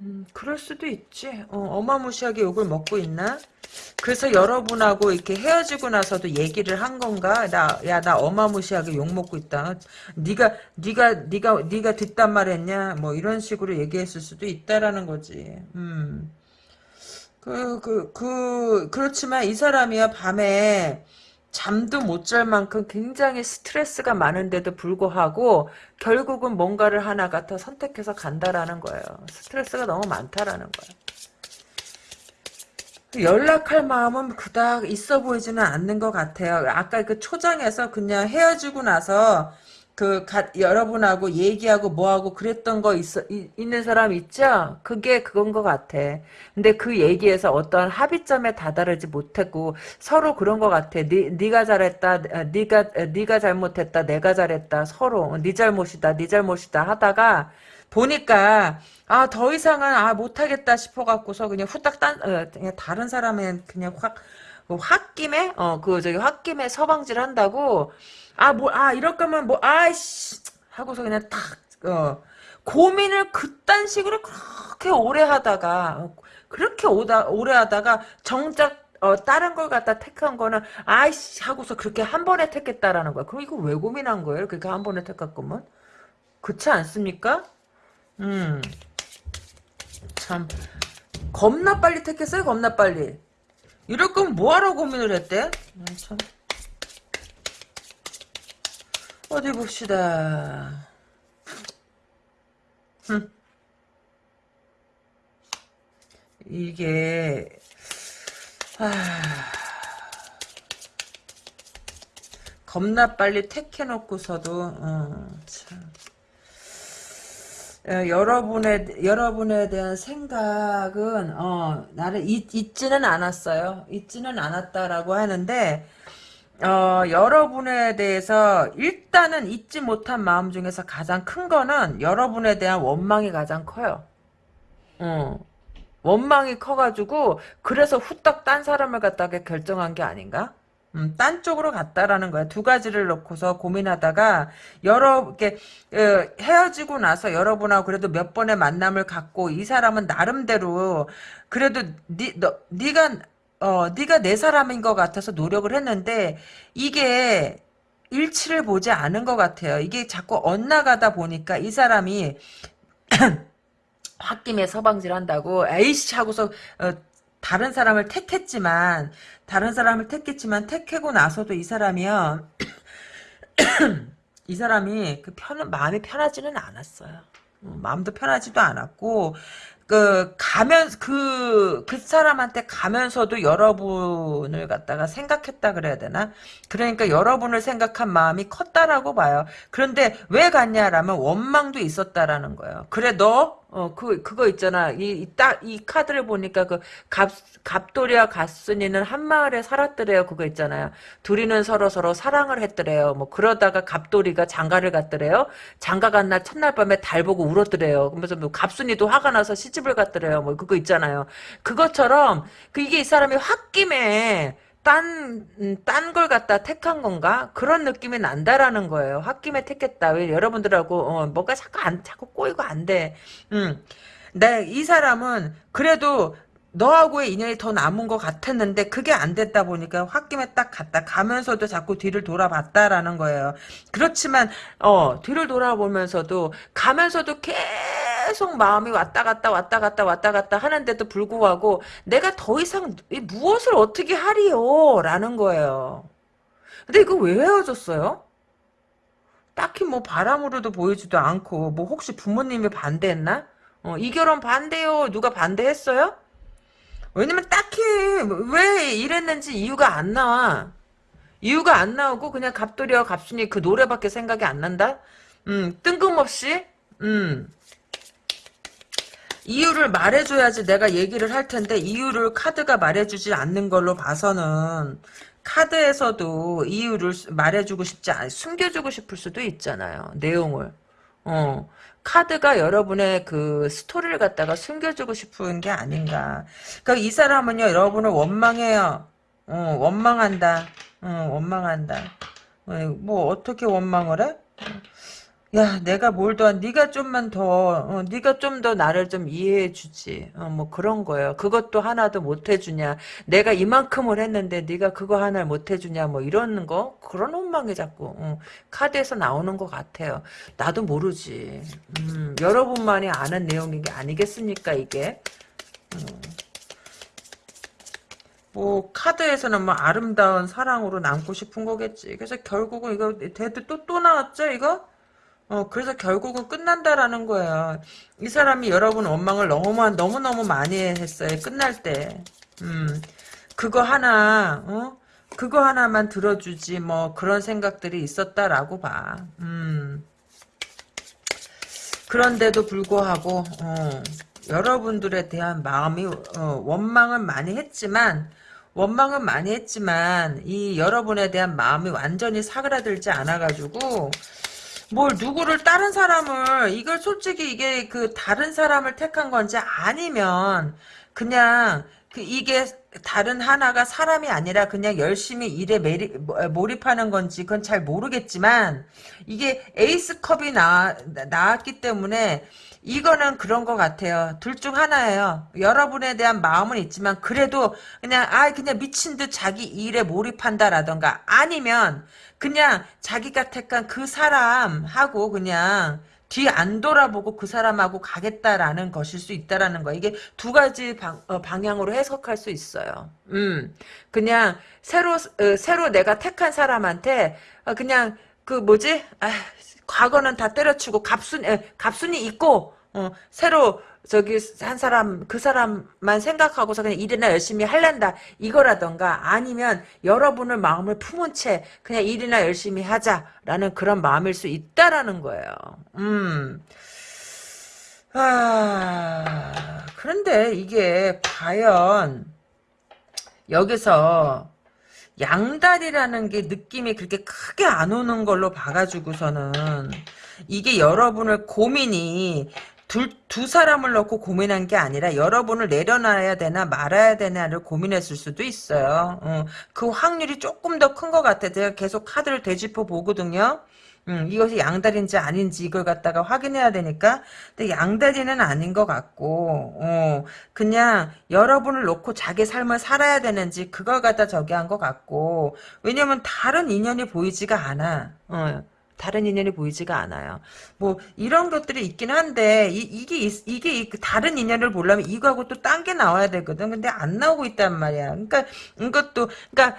음, 그럴 수도 있지. 어, 마무시하게 욕을 먹고 있나? 그래서 여러분하고 이렇게 헤어지고 나서도 얘기를 한 건가? 나, 야, 나 어마무시하게 욕 먹고 있다. 네가, 네가, 네가, 네가 뒷담 말했냐? 뭐 이런 식으로 얘기했을 수도 있다라는 거지. 음. 그, 그, 그, 그렇지만 이 사람이야, 밤에, 잠도 못 잘 만큼 굉장히 스트레스가 많은데도 불구하고 결국은 뭔가를 하나 갖다 선택해서 간다라는 거예요. 스트레스가 너무 많다라는 거예요. 연락할 마음은 그닥 있어 보이지는 않는 것 같아요. 아까 그 초장에서 그냥 헤어지고 나서 그 가, 여러분하고 얘기하고 뭐하고 그랬던 거 있어 이, 있는 사람 있죠? 그게 그건 것 같아. 근데 그 얘기에서 어떤 합의점에 다다르지 못했고 서로 그런 것 같아. 네, 네가 잘했다, 네가 네가 잘못했다, 내가 잘했다. 서로 네 잘못이다, 네 잘못이다 하다가 보니까 아 더 이상은 아 못하겠다 싶어갖고서 그냥 후딱 딴 어, 그냥 다른 사람은 그냥 확 홧김에 어그 저기 홧김에 서방질 한다고 아, 뭐, 아, 이럴 거면 뭐, 아이씨, 하고서 그냥 탁, 어, 고민을 그딴 식으로 그렇게 오래 하다가, 어, 그렇게 오다, 오래 하다가, 정작, 어, 다른 걸 갖다 택한 거는, 아이씨, 하고서 그렇게 한 번에 택했다라는 거야. 그럼 이거 왜 고민한 거예요? 그렇게 한 번에 택할 거면? 그렇지 않습니까? 음. 참. 겁나 빨리 택했어요, 겁나 빨리. 이럴 거면 뭐하러 고민을 했대? 음, 참. 어디 봅시다. 흠. 이게 아, 겁나 빨리 택해놓고서도 어, 참. 어, 여러분의 여러분에 대한 생각은 어, 나를 잊, 잊지는 않았어요. 잊지는 않았다라고 하는데 어, 여러분에 대해서 일단은 잊지 못한 마음 중에서 가장 큰 거는 여러분에 대한 원망이 가장 커요. 어. 원망이 커가지고 그래서 후딱 딴 사람을 갖다가 결정한 게 아닌가? 음, 딴 쪽으로 갔다라는 거야. 두 가지를 놓고서 고민하다가 여러 이렇게 어, 헤어지고 나서 여러분하고 그래도 몇 번의 만남을 갖고 이 사람은 나름대로 그래도 니, 너, 네가 어, 네가 내 사람인 것 같아서 노력을 했는데 이게 일치를 보지 않은 것 같아요. 이게 자꾸 엇나가다 보니까 이 사람이 홧김에 서방질 한다고 에이씨 하고서 어, 다른 사람을 택했지만 다른 사람을 택했지만 택하고 나서도 이 사람이요 이 사람이 그 편, 마음이 편하지는 않았어요. 음, 마음도 편하지도 않았고 그 가면 그그 사람한테 가면서도 여러분을 갖다가 생각했다 그래야 되나? 그러니까 여러분을 생각한 마음이 컸다라고 봐요. 그런데 왜 갔냐라면 원망도 있었다라는 거예요. 그래 너 어, 그, 그거 있잖아. 이, 딱, 이 카드를 보니까 그, 갑, 갑돌이와 갑순이는 한 마을에 살았더래요. 그거 있잖아요. 둘이는 서로 서로 사랑을 했더래요. 뭐, 그러다가 갑돌이가 장가를 갔더래요. 장가 간 날 첫날 밤에 달 보고 울었더래요. 그러면서 뭐, 갑순이도 화가 나서 시집을 갔더래요. 뭐, 그거 있잖아요. 그것처럼, 그, 이게 이 사람이 홧김에, 딴, 음, 딴걸 갖다 택한 건가? 그런 느낌이 난다라는 거예요. 홧김에 택했다. 왜 여러분들하고, 어, 뭐가 자꾸 안, 자꾸 꼬이고 안 돼. 음. 내, 이 사람은 그래도 너하고의 인연이 더 남은 것 같았는데 그게 안 됐다 보니까 홧김에 딱 갔다 가면서도 자꾸 뒤를 돌아봤다라는 거예요. 그렇지만 어 뒤를 돌아보면서도 가면서도 계속 마음이 왔다 갔다 왔다 갔다 왔다 갔다 하는데도 불구하고 내가 더 이상 무엇을 어떻게 하리요 라는 거예요. 근데 이거 왜 헤어졌어요? 딱히 뭐 바람으로도 보이지도 않고 뭐 혹시 부모님이 반대했나? 어, 이 결혼 반대요. 누가 반대했어요? 왜냐면 딱히 왜 이랬는지 이유가 안 나와. 이유가 안 나오고 그냥 갑돌이와 갑순이 그 노래밖에 생각이 안 난다? 음, 뜬금없이 음. 이유를 말해줘야지 내가 얘기를 할 텐데 이유를 카드가 말해주지 않는 걸로 봐서는 카드에서도 이유를 말해주고 싶지 않, 숨겨주고 싶을 수도 있잖아요. 내용을. 어. 카드가 여러분의 그 스토리를 갖다가 숨겨주고 싶은 게 아닌가. 그러니까 이 사람은요, 여러분을 원망해요. 어, 원망한다. 어, 원망한다. 어, 뭐 어떻게 원망을 해? 야, 내가 뭘 더, 네가 좀만 더, 어, 네가 좀 더 나를 좀 이해해 주지. 어, 뭐 그런 거예요. 그것도 하나도 못 해주냐. 내가 이만큼을 했는데 네가 그거 하나를 못 해주냐. 뭐 이런 거 그런 원망이 자꾸 어, 카드에서 나오는 것 같아요. 나도 모르지. 음, 여러분만이 아는 내용인 게 아니겠습니까 이게. 음. 뭐 카드에서는 뭐 아름다운 사랑으로 남고 싶은 거겠지. 그래서 결국은 이거 대도 또 또 나왔죠 이거? 어, 그래서 결국은 끝난다라는 거예요. 이 사람이 여러분 원망을 너무, 너무너무 많이 했어요. 끝날 때. 음, 그거 하나, 어? 그거 하나만 들어주지, 뭐, 그런 생각들이 있었다라고 봐. 음. 그런데도 불구하고, 어, 여러분들에 대한 마음이, 어, 원망은 많이 했지만, 원망은 많이 했지만, 이 여러분에 대한 마음이 완전히 사그라들지 않아가지고, 뭘 누구를 다른 사람을 이걸 솔직히 이게 그 다른 사람을 택한 건지 아니면 그냥 그 이게 다른 하나가 사람이 아니라 그냥 열심히 일에 매리, 몰입하는 건지 그건 잘 모르겠지만 이게 에이스컵이 나, 나왔기 때문에 이거는 그런 것 같아요. 둘 중 하나예요. 여러분에 대한 마음은 있지만 그래도 그냥 아 그냥 미친 듯 자기 일에 몰입한다라던가 아니면 그냥 자기가 택한 그 사람하고 그냥 뒤 안 돌아보고 그 사람하고 가겠다라는 것일 수 있다라는 거. 이게 두 가지 방, 어, 방향으로 해석할 수 있어요. 음, 그냥 새로 어, 새로 내가 택한 사람한테 어, 그냥 그 뭐지? 아, 과거는 다 때려치고 갑순 에, 갑순이 있고 어, 새로 저기 한 사람 그 사람만 생각하고서 그냥 일이나 열심히 할란다 이거라던가 아니면 여러분을 마음을 품은 채 그냥 일이나 열심히 하자라는 그런 마음일 수 있다라는 거예요. 음. 아 그런데 이게 과연 여기서 양다리라는 게 느낌이 그렇게 크게 안 오는 걸로 봐가지고서는 이게 여러분을 고민이 둘, 두 사람을 놓고 고민한 게 아니라 여러분을 내려놔야 되나 말아야 되나를 고민했을 수도 있어요. 어, 그 확률이 조금 더 큰 것 같아. 제가 계속 카드를 되짚어 보거든요. 음, 이것이 양다리인지 아닌지 이걸 갖다가 확인해야 되니까 근데 양다리는 아닌 것 같고 어, 그냥 여러분을 놓고 자기 삶을 살아야 되는지 그걸 갖다 저기 한 것 같고 왜냐면 다른 인연이 보이지가 않아 어. 다른 인연이 보이지가 않아요. 뭐 이런 것들이 있긴 한데 이, 이게 이게 다른 인연을 보려면 이거하고 또 딴 게 나와야 되거든. 근데 안 나오고 있단 말이야. 그러니까 이것도 그러니까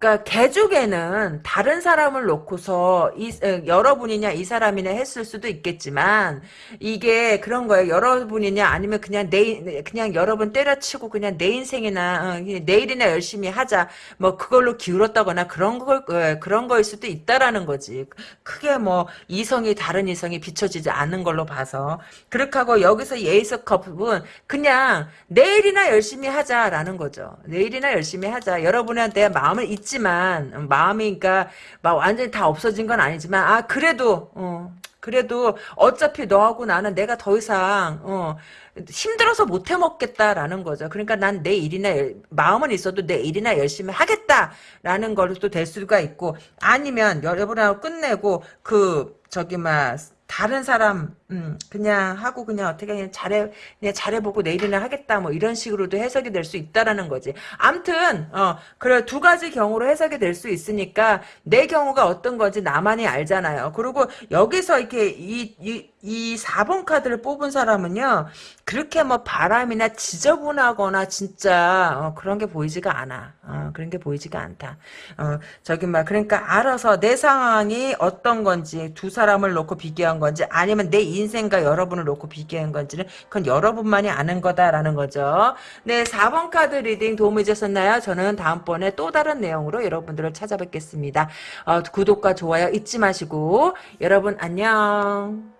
그러니까 개족에는 다른 사람을 놓고서 이 에, 여러분이냐 이 사람이냐 했을 수도 있겠지만 이게 그런 거예요. 여러분이냐 아니면 그냥 내 그냥 여러분 때려치고 그냥 내 인생이나 어, 내일이나 열심히 하자 뭐 그걸로 기울었다거나 그런 걸 어, 그런 거일 수도 있다라는 거지. 크게 뭐 이성이 다른 이성이 비춰지지 않는 걸로 봐서 그렇게 하고 여기서 예이스 컵은 그냥 내일이나 열심히 하자라는 거죠. 내일이나 열심히 하자. 여러분한테 마음을 잊지 있지만 마음이 그러니까 막 완전히 다 없어진 건 아니지만 아 그래도 어 그래도 어차피 너하고 나는 내가 더 이상 어 힘들어서 못 해먹겠다라는 거죠. 그러니까 난 내 일이나 마음은 있어도 내 일이나 열심히 하겠다라는 걸로 또 될 수가 있고 아니면 여러분하고 끝내고 그 저기 막 다른 사람 음, 그냥 하고 그냥 어떻게 그냥 잘해 그냥 잘해보고 내일이나 하겠다 뭐 이런 식으로도 해석이 될 수 있다라는 거지. 암튼 어 그래 두 가지 경우로 해석이 될 수 있으니까 내 경우가 어떤 건지 나만이 알잖아요. 그리고 여기서 이렇게 이, 이, 이 4번 카드를 뽑은 사람은요 그렇게 뭐 바람이나 지저분하거나 진짜 어, 그런 게 보이지가 않아. 어, 그런 게 보이지가 않다. 어, 저기 막 그러니까 알아서 내 상황이 어떤 건지 두 사람을 놓고 비교한 건지 아니면 내 인생과 여러분을 놓고 비교한 건지는 그건 여러분만이 아는 거다라는 거죠. 네, 4번 카드 reading 도움이 되셨나요? 저는 다음번에 또 다른 내용으로 여러분들을 찾아뵙겠습니다. 어, 구독과 좋아요 잊지 마시고 여러분 안녕.